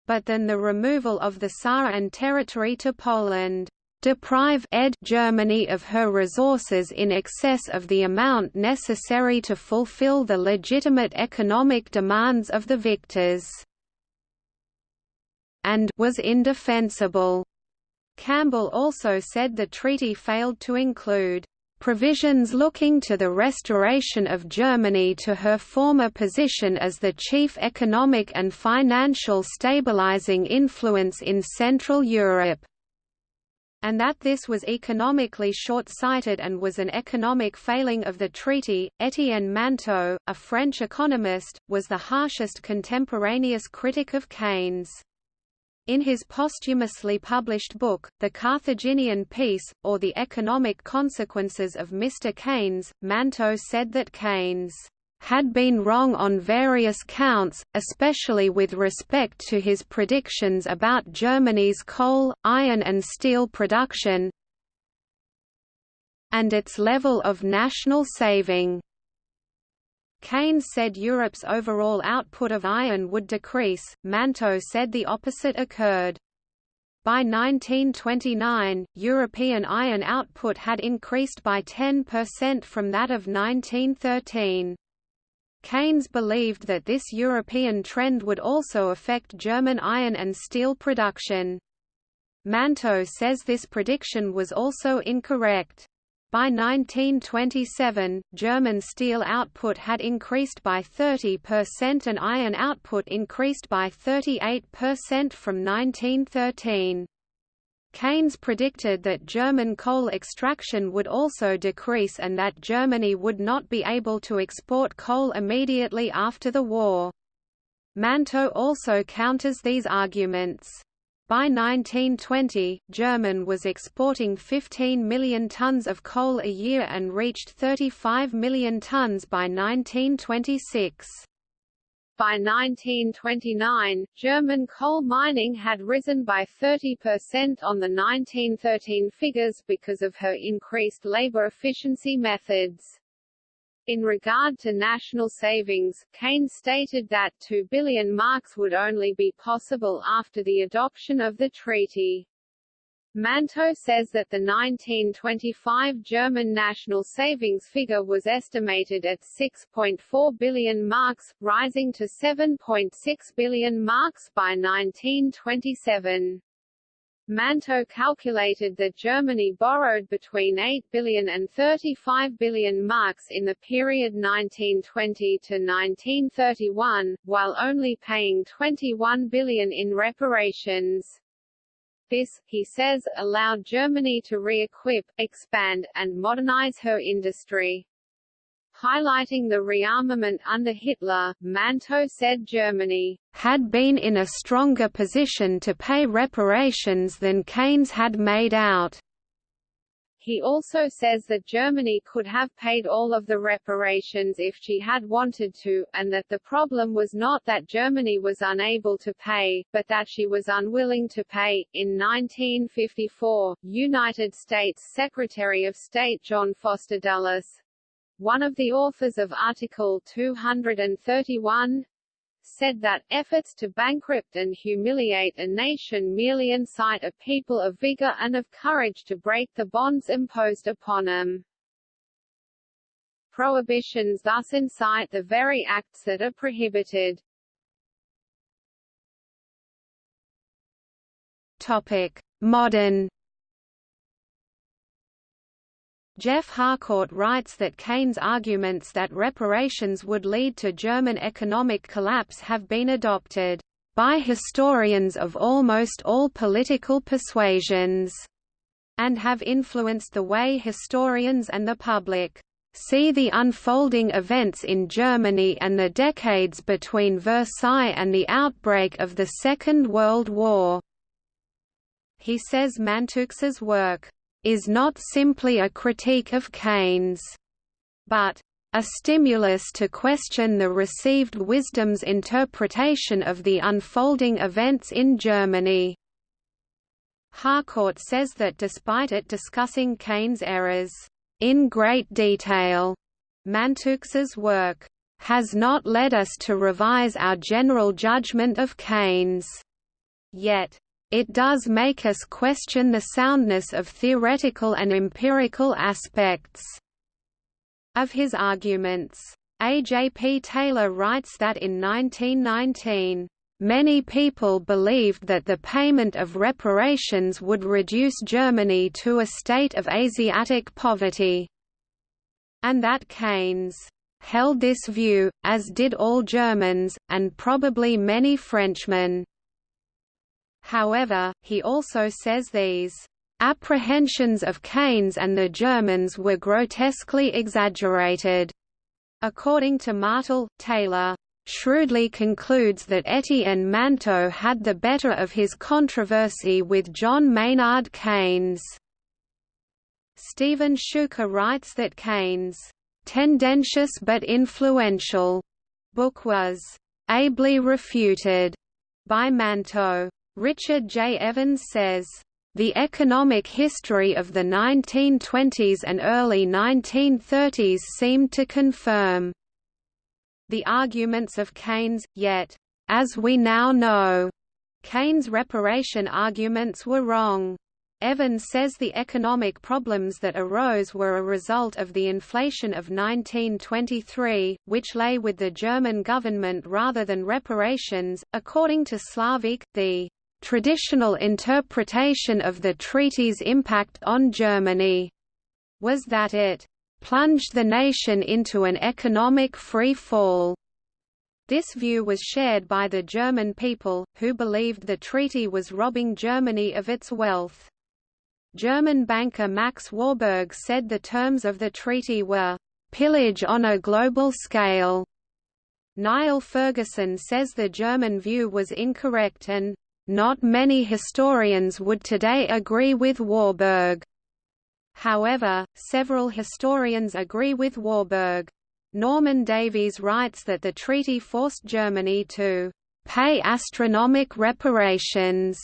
but then the removal of the Saar and territory to Poland deprive ed Germany of her resources in excess of the amount necessary to fulfill the legitimate economic demands of the victors and was indefensible. Campbell also said the treaty failed to include provisions looking to the restoration of Germany to her former position as the chief economic and financial stabilizing influence in Central Europe and that this was economically short-sighted and was an economic failing of the treaty. Etienne Mantoux, a French economist, was the harshest contemporaneous critic of Keynes. In his posthumously published book, The Carthaginian Peace, or The Economic Consequences of Mr. Keynes, Mantoux said that Keynes had been wrong on various counts, especially with respect to his predictions about Germany's coal, iron and steel production and its level of national saving. Keynes said Europe's overall output of iron would decrease, Mantoux said the opposite occurred. By 1929, European iron output had increased by 10% from that of 1913. Keynes believed that this European trend would also affect German iron and steel production. Mantoux says this prediction was also incorrect. By 1927, German steel output had increased by 30% and iron output increased by 38% from 1913. Keynes predicted that German coal extraction would also decrease and that Germany would not be able to export coal immediately after the war. Mantoux also counters these arguments. By 1920, German was exporting 15 million tons of coal a year and reached 35 million tons by 1926. By 1929, German coal mining had risen by 30% on the 1913 figures because of her increased labor efficiency methods. In regard to national savings, Keynes stated that 2 billion marks would only be possible after the adoption of the treaty. Mantoux says that the 1925 German national savings figure was estimated at 6.4 billion marks, rising to 7.6 billion marks by 1927. Mantoux calculated that Germany borrowed between 8 billion and 35 billion marks in the period 1920 to 1931, while only paying 21 billion in reparations. This, he says, allowed Germany to re-equip, expand, and modernize her industry. Highlighting the rearmament under Hitler, Mantoux said Germany had been in a stronger position to pay reparations than Keynes had made out. He also says that Germany could have paid all of the reparations if she had wanted to, and that the problem was not that Germany was unable to pay, but that she was unwilling to pay. In 1954, United States Secretary of State John Foster Dulles, one of the authors of Article 231, said that efforts to bankrupt and humiliate a nation merely incite a people of vigor and of courage to break the bonds imposed upon them. Prohibitions thus incite the very acts that are prohibited. Topic: Modern Geoff Harcourt writes that Keynes' arguments that reparations would lead to German economic collapse have been adopted by historians of almost all political persuasions, and have influenced the way historians and the public see the unfolding events in Germany and the decades between Versailles and the outbreak of the Second World War. He says Mantoux's work is not simply a critique of Keynes, but a stimulus to question the received wisdom's interpretation of the unfolding events in Germany. Harcourt says that despite it discussing Keynes' errors in great detail, Mantoux's work has not led us to revise our general judgment of Keynes. Yet, it does make us question the soundness of theoretical and empirical aspects of his arguments. A. J. P. Taylor writes that in 1919, Many people believed that the payment of reparations would reduce Germany to a state of Asiatic poverty, and that Keynes held this view, as did all Germans, and probably many Frenchmen. However, he also says these apprehensions of Keynes and the Germans were grotesquely exaggerated. According to Martel, Taylor shrewdly concludes that Etienne Mantoux had the better of his controversy with John Maynard Keynes. Stephen Schuker writes that Keynes' tendentious but influential book was ably refuted by Mantoux. Richard J. Evans says, the economic history of the 1920s and early 1930s seemed to confirm the arguments of Keynes, yet, as we now know, Keynes' reparation arguments were wrong. Evans says the economic problems that arose were a result of the inflation of 1923, which lay with the German government rather than reparations. According to Slavik, the traditional interpretation of the treaty's impact on Germany was that it plunged the nation into an economic free fall. This view was shared by the German people, who believed the treaty was robbing Germany of its wealth. German banker Max Warburg said the terms of the treaty were, "...pillage on a global scale." Niall Ferguson says the German view was incorrect and, "...not many historians would today agree with Warburg." However, several historians agree with Warburg. Norman Davies writes that the treaty forced Germany to pay astronomic reparations,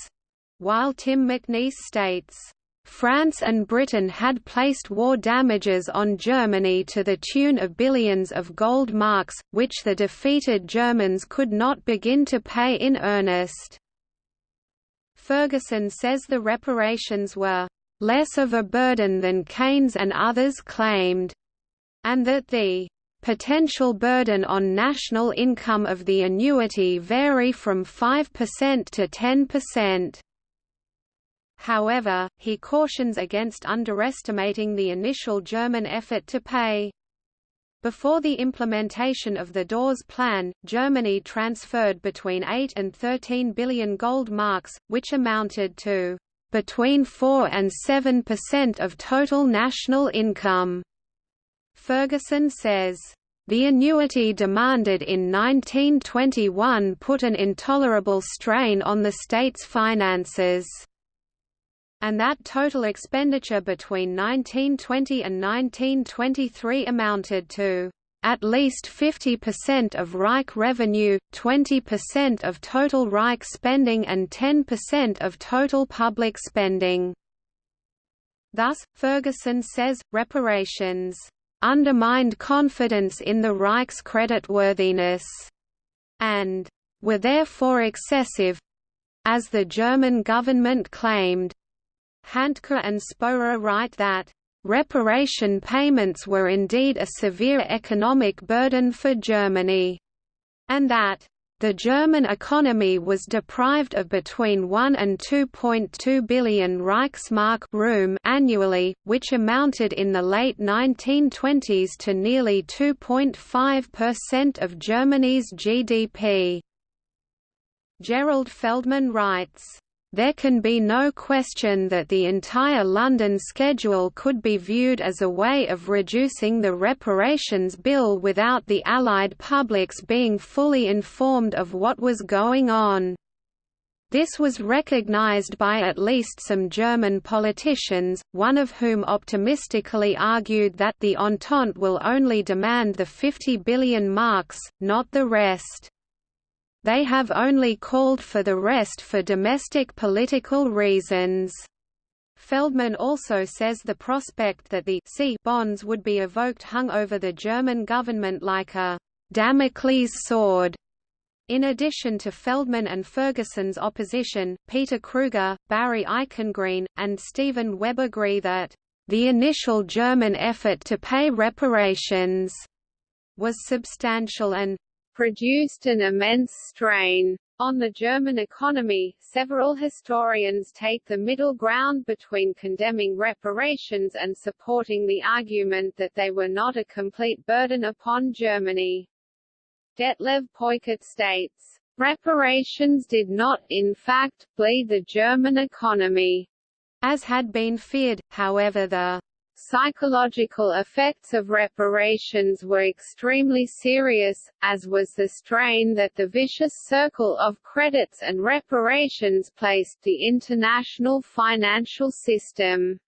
while Tim McNeese states, France and Britain had placed war damages on Germany to the tune of billions of gold marks, which the defeated Germans could not begin to pay in earnest. Ferguson says the reparations were less of a burden than Keynes and others claimed, and that the potential burden on national income of the annuity vary from 5% to 10%. However, he cautions against underestimating the initial German effort to pay. Before the implementation of the Dawes Plan, Germany transferred between 8 and 13 billion gold marks, which amounted to between 4 and 7 percent of total national income. Ferguson says, the annuity demanded in 1921 put an intolerable strain on the state's finances and that total expenditure between 1920 and 1923 amounted to at least 50% of Reich revenue, 20% of total Reich spending and 10% of total public spending. Thus, Ferguson says, reparations undermined confidence in the Reich's creditworthiness, and were therefore excessive—as the German government claimed. Hantke and Spoerer write that, "...reparation payments were indeed a severe economic burden for Germany," and that, the German economy was deprived of between 1 and 2.2 billion Reichsmark room annually, which amounted in the late 1920s to nearly 2.5% of Germany's GDP. Gerald Feldman writes, there can be no question that the entire London schedule could be viewed as a way of reducing the reparations bill without the Allied publics being fully informed of what was going on. This was recognized by at least some German politicians, one of whom optimistically argued that the Entente will only demand the 50 billion marks, not the rest. They have only called for the rest for domestic political reasons. Feldman also says the prospect that the C bonds would be evoked hung over the German government like a Damocles sword. In addition to Feldman and Ferguson's opposition, Peter Kruger, Barry Eichengreen, and Steven Webb agree that the initial German effort to pay reparations was substantial and produced an immense strain on the German economy. Several historians take the middle ground between condemning reparations and supporting the argument that they were not a complete burden upon Germany. Detlev Peukert states, Reparations did not, in fact, bleed the German economy. As had been feared, however the Psychological effects of reparations were extremely serious, as was the strain that the vicious circle of credits and reparations placed the international financial system.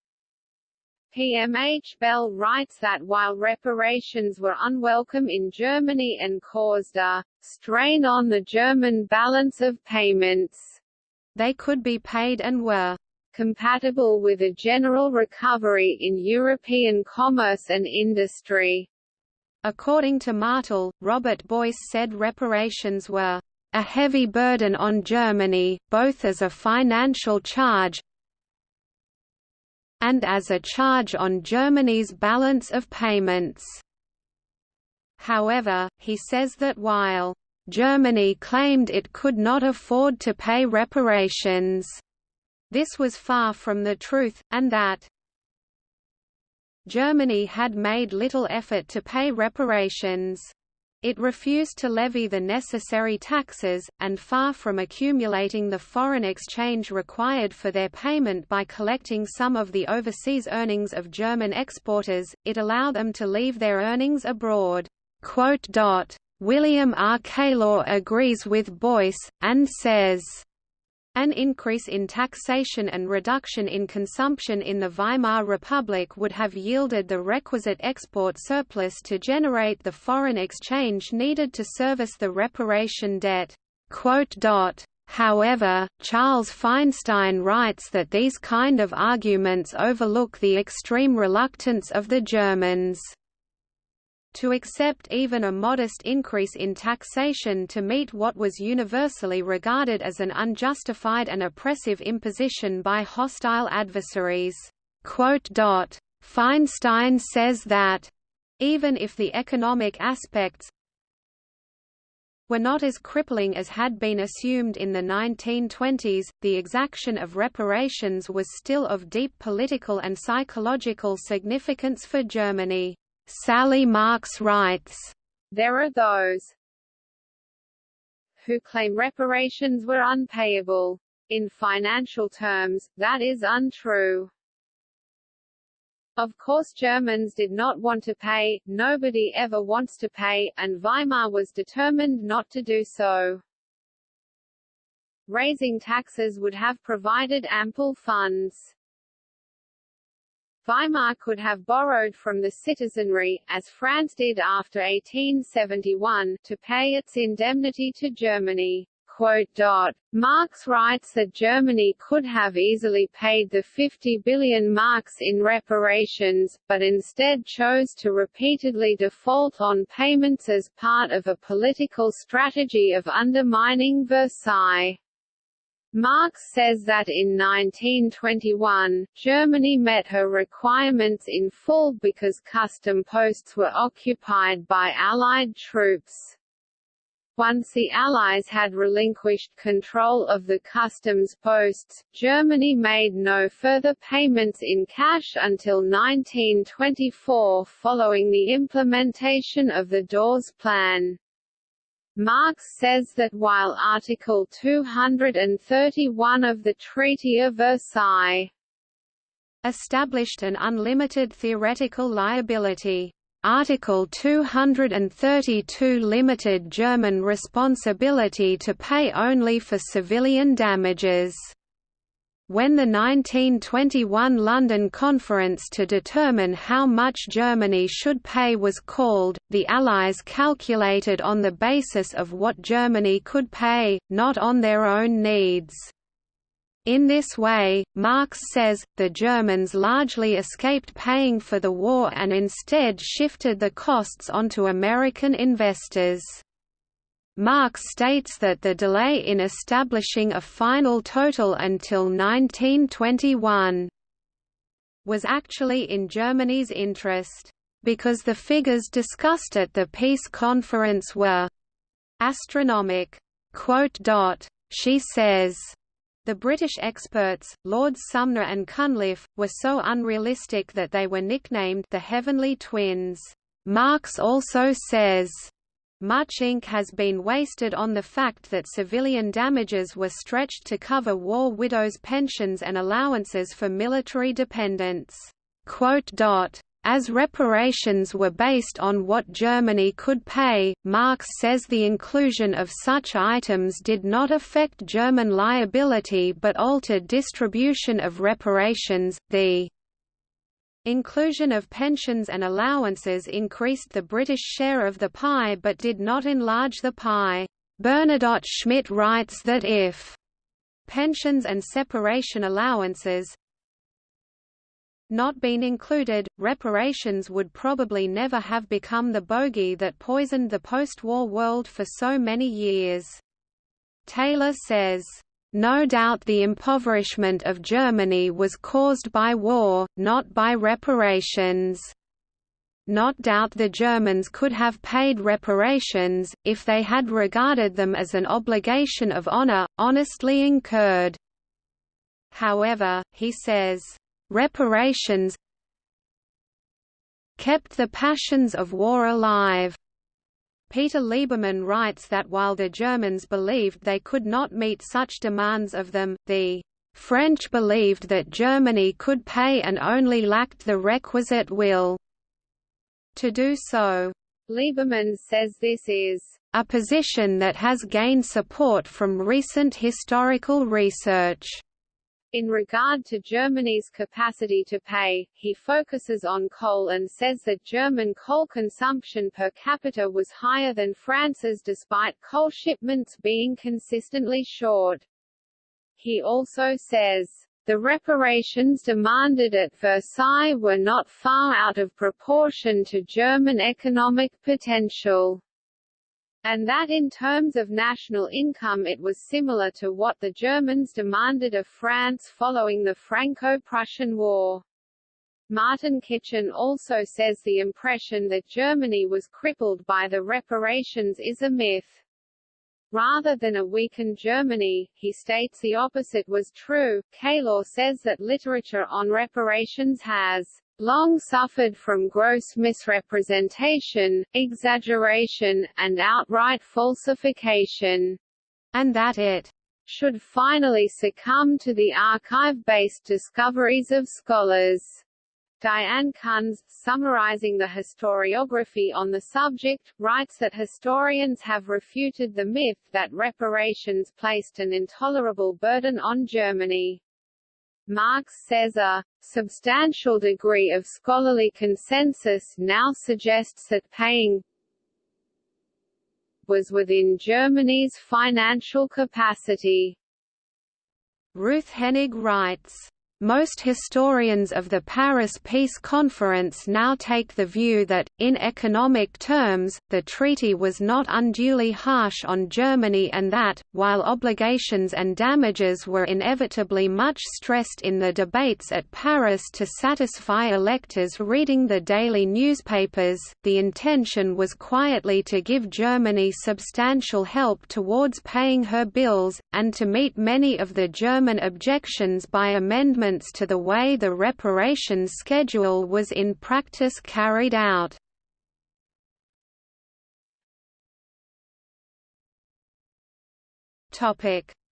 PMH Bell writes that while reparations were unwelcome in Germany and caused a strain on the German balance of payments, they could be paid and were compatible with a general recovery in European commerce and industry. According to Martel, Robert Boyce said reparations were a heavy burden on Germany, both as a financial charge and as a charge on Germany's balance of payments. However, he says that while Germany claimed it could not afford to pay reparations, this was far from the truth, and that Germany had made little effort to pay reparations. It refused to levy the necessary taxes, and far from accumulating the foreign exchange required for their payment by collecting some of the overseas earnings of German exporters, it allowed them to leave their earnings abroad. William R. Keylor agrees with Boyce, and says, an increase in taxation and reduction in consumption in the Weimar Republic would have yielded the requisite export surplus to generate the foreign exchange needed to service the reparation debt. However, Charles Feinstein writes that these kind of arguments overlook the extreme reluctance of the Germans to accept even a modest increase in taxation to meet what was universally regarded as an unjustified and oppressive imposition by hostile adversaries. Feinstein says that, even if the economic aspects were not as crippling as had been assumed in the 1920s, the exaction of reparations was still of deep political and psychological significance for Germany. Sally Marks writes, There are those who claim reparations were unpayable. In financial terms, that is untrue. Of course Germans did not want to pay, nobody ever wants to pay, and Weimar was determined not to do so. Raising taxes would have provided ample funds. Weimar could have borrowed from the citizenry, as France did after 1871, to pay its indemnity to Germany. Marks writes that Germany could have easily paid the 50 billion marks in reparations, but instead chose to repeatedly default on payments as part of a political strategy of undermining Versailles. Marks says that in 1921, Germany met her requirements in full because custom posts were occupied by Allied troops. Once the Allies had relinquished control of the customs posts, Germany made no further payments in cash until 1924 following the implementation of the Dawes Plan. Marks says that while Article 231 of the Treaty of Versailles established an unlimited theoretical liability, Article 232 limited German responsibility to pay only for civilian damages. When the 1921 London Conference to determine how much Germany should pay was called, the Allies calculated on the basis of what Germany could pay, not on their own needs. In this way, Marks says, the Germans largely escaped paying for the war and instead shifted the costs onto American investors. Marks states that the delay in establishing a final total until 1921 was actually in Germany's interest, because the figures discussed at the peace conference were astronomic. She says, the British experts, Lords Sumner and Cunliffe, were so unrealistic that they were nicknamed the Heavenly Twins. Marks also says, much ink has been wasted on the fact that civilian damages were stretched to cover war widows' pensions and allowances for military dependents. As reparations were based on what Germany could pay, Marks says the inclusion of such items did not affect German liability but altered distribution of reparations. The inclusion of pensions and allowances increased the British share of the pie but did not enlarge the pie. Bernadotte Schmitt writes that if pensions and separation allowances not been included, reparations would probably never have become the bogey that poisoned the post-war world for so many years. Taylor says, no doubt the impoverishment of Germany was caused by war, not by reparations. Not doubt the Germans could have paid reparations, if they had regarded them as an obligation of honor, honestly incurred. However, he says, reparations kept the passions of war alive. Peter Liberman writes that while the Germans believed they could not meet such demands of them, the French believed that Germany could pay and only lacked the requisite will to do so. Liberman says this is a position that has gained support from recent historical research. In regard to Germany's capacity to pay, he focuses on coal and says that German coal consumption per capita was higher than France's despite coal shipments being consistently short. He also says, the reparations demanded at Versailles were not far out of proportion to German economic potential and that in terms of national income it was similar to what the Germans demanded of France following the Franco-Prussian War. Martin Kitchen also says the impression that Germany was crippled by the reparations is a myth. Rather than a weakened Germany, he states the opposite was true. Keylor says that literature on reparations has long suffered from gross misrepresentation, exaggeration, and outright falsification, and that it should finally succumb to the archive-based discoveries of scholars. Diane Kunz, summarizing the historiography on the subject, writes that historians have refuted the myth that reparations placed an intolerable burden on Germany. Marks says a substantial degree of scholarly consensus now suggests that paying was within Germany's financial capacity. Ruth Henig writes most historians of the Paris Peace Conference now take the view that, in economic terms, the treaty was not unduly harsh on Germany and that, while obligations and damages were inevitably much stressed in the debates at Paris to satisfy electors reading the daily newspapers, the intention was quietly to give Germany substantial help towards paying her bills, and to meet many of the German objections by amendment amendments to the way the reparations schedule was in practice carried out.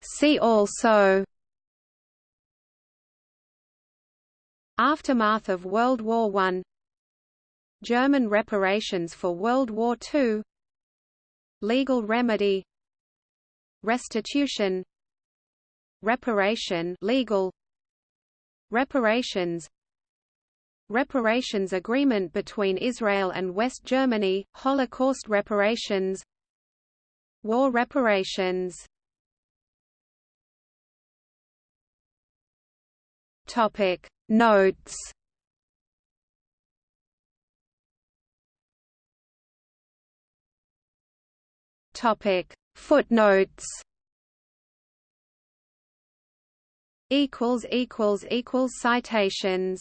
See also Aftermath of World War I German reparations for World War II Legal remedy Restitution Reparation legal Reparations Reparations agreement between Israel and West Germany, Holocaust reparations War reparations. Topic Notes. Topic Footnotes equals equals equals citations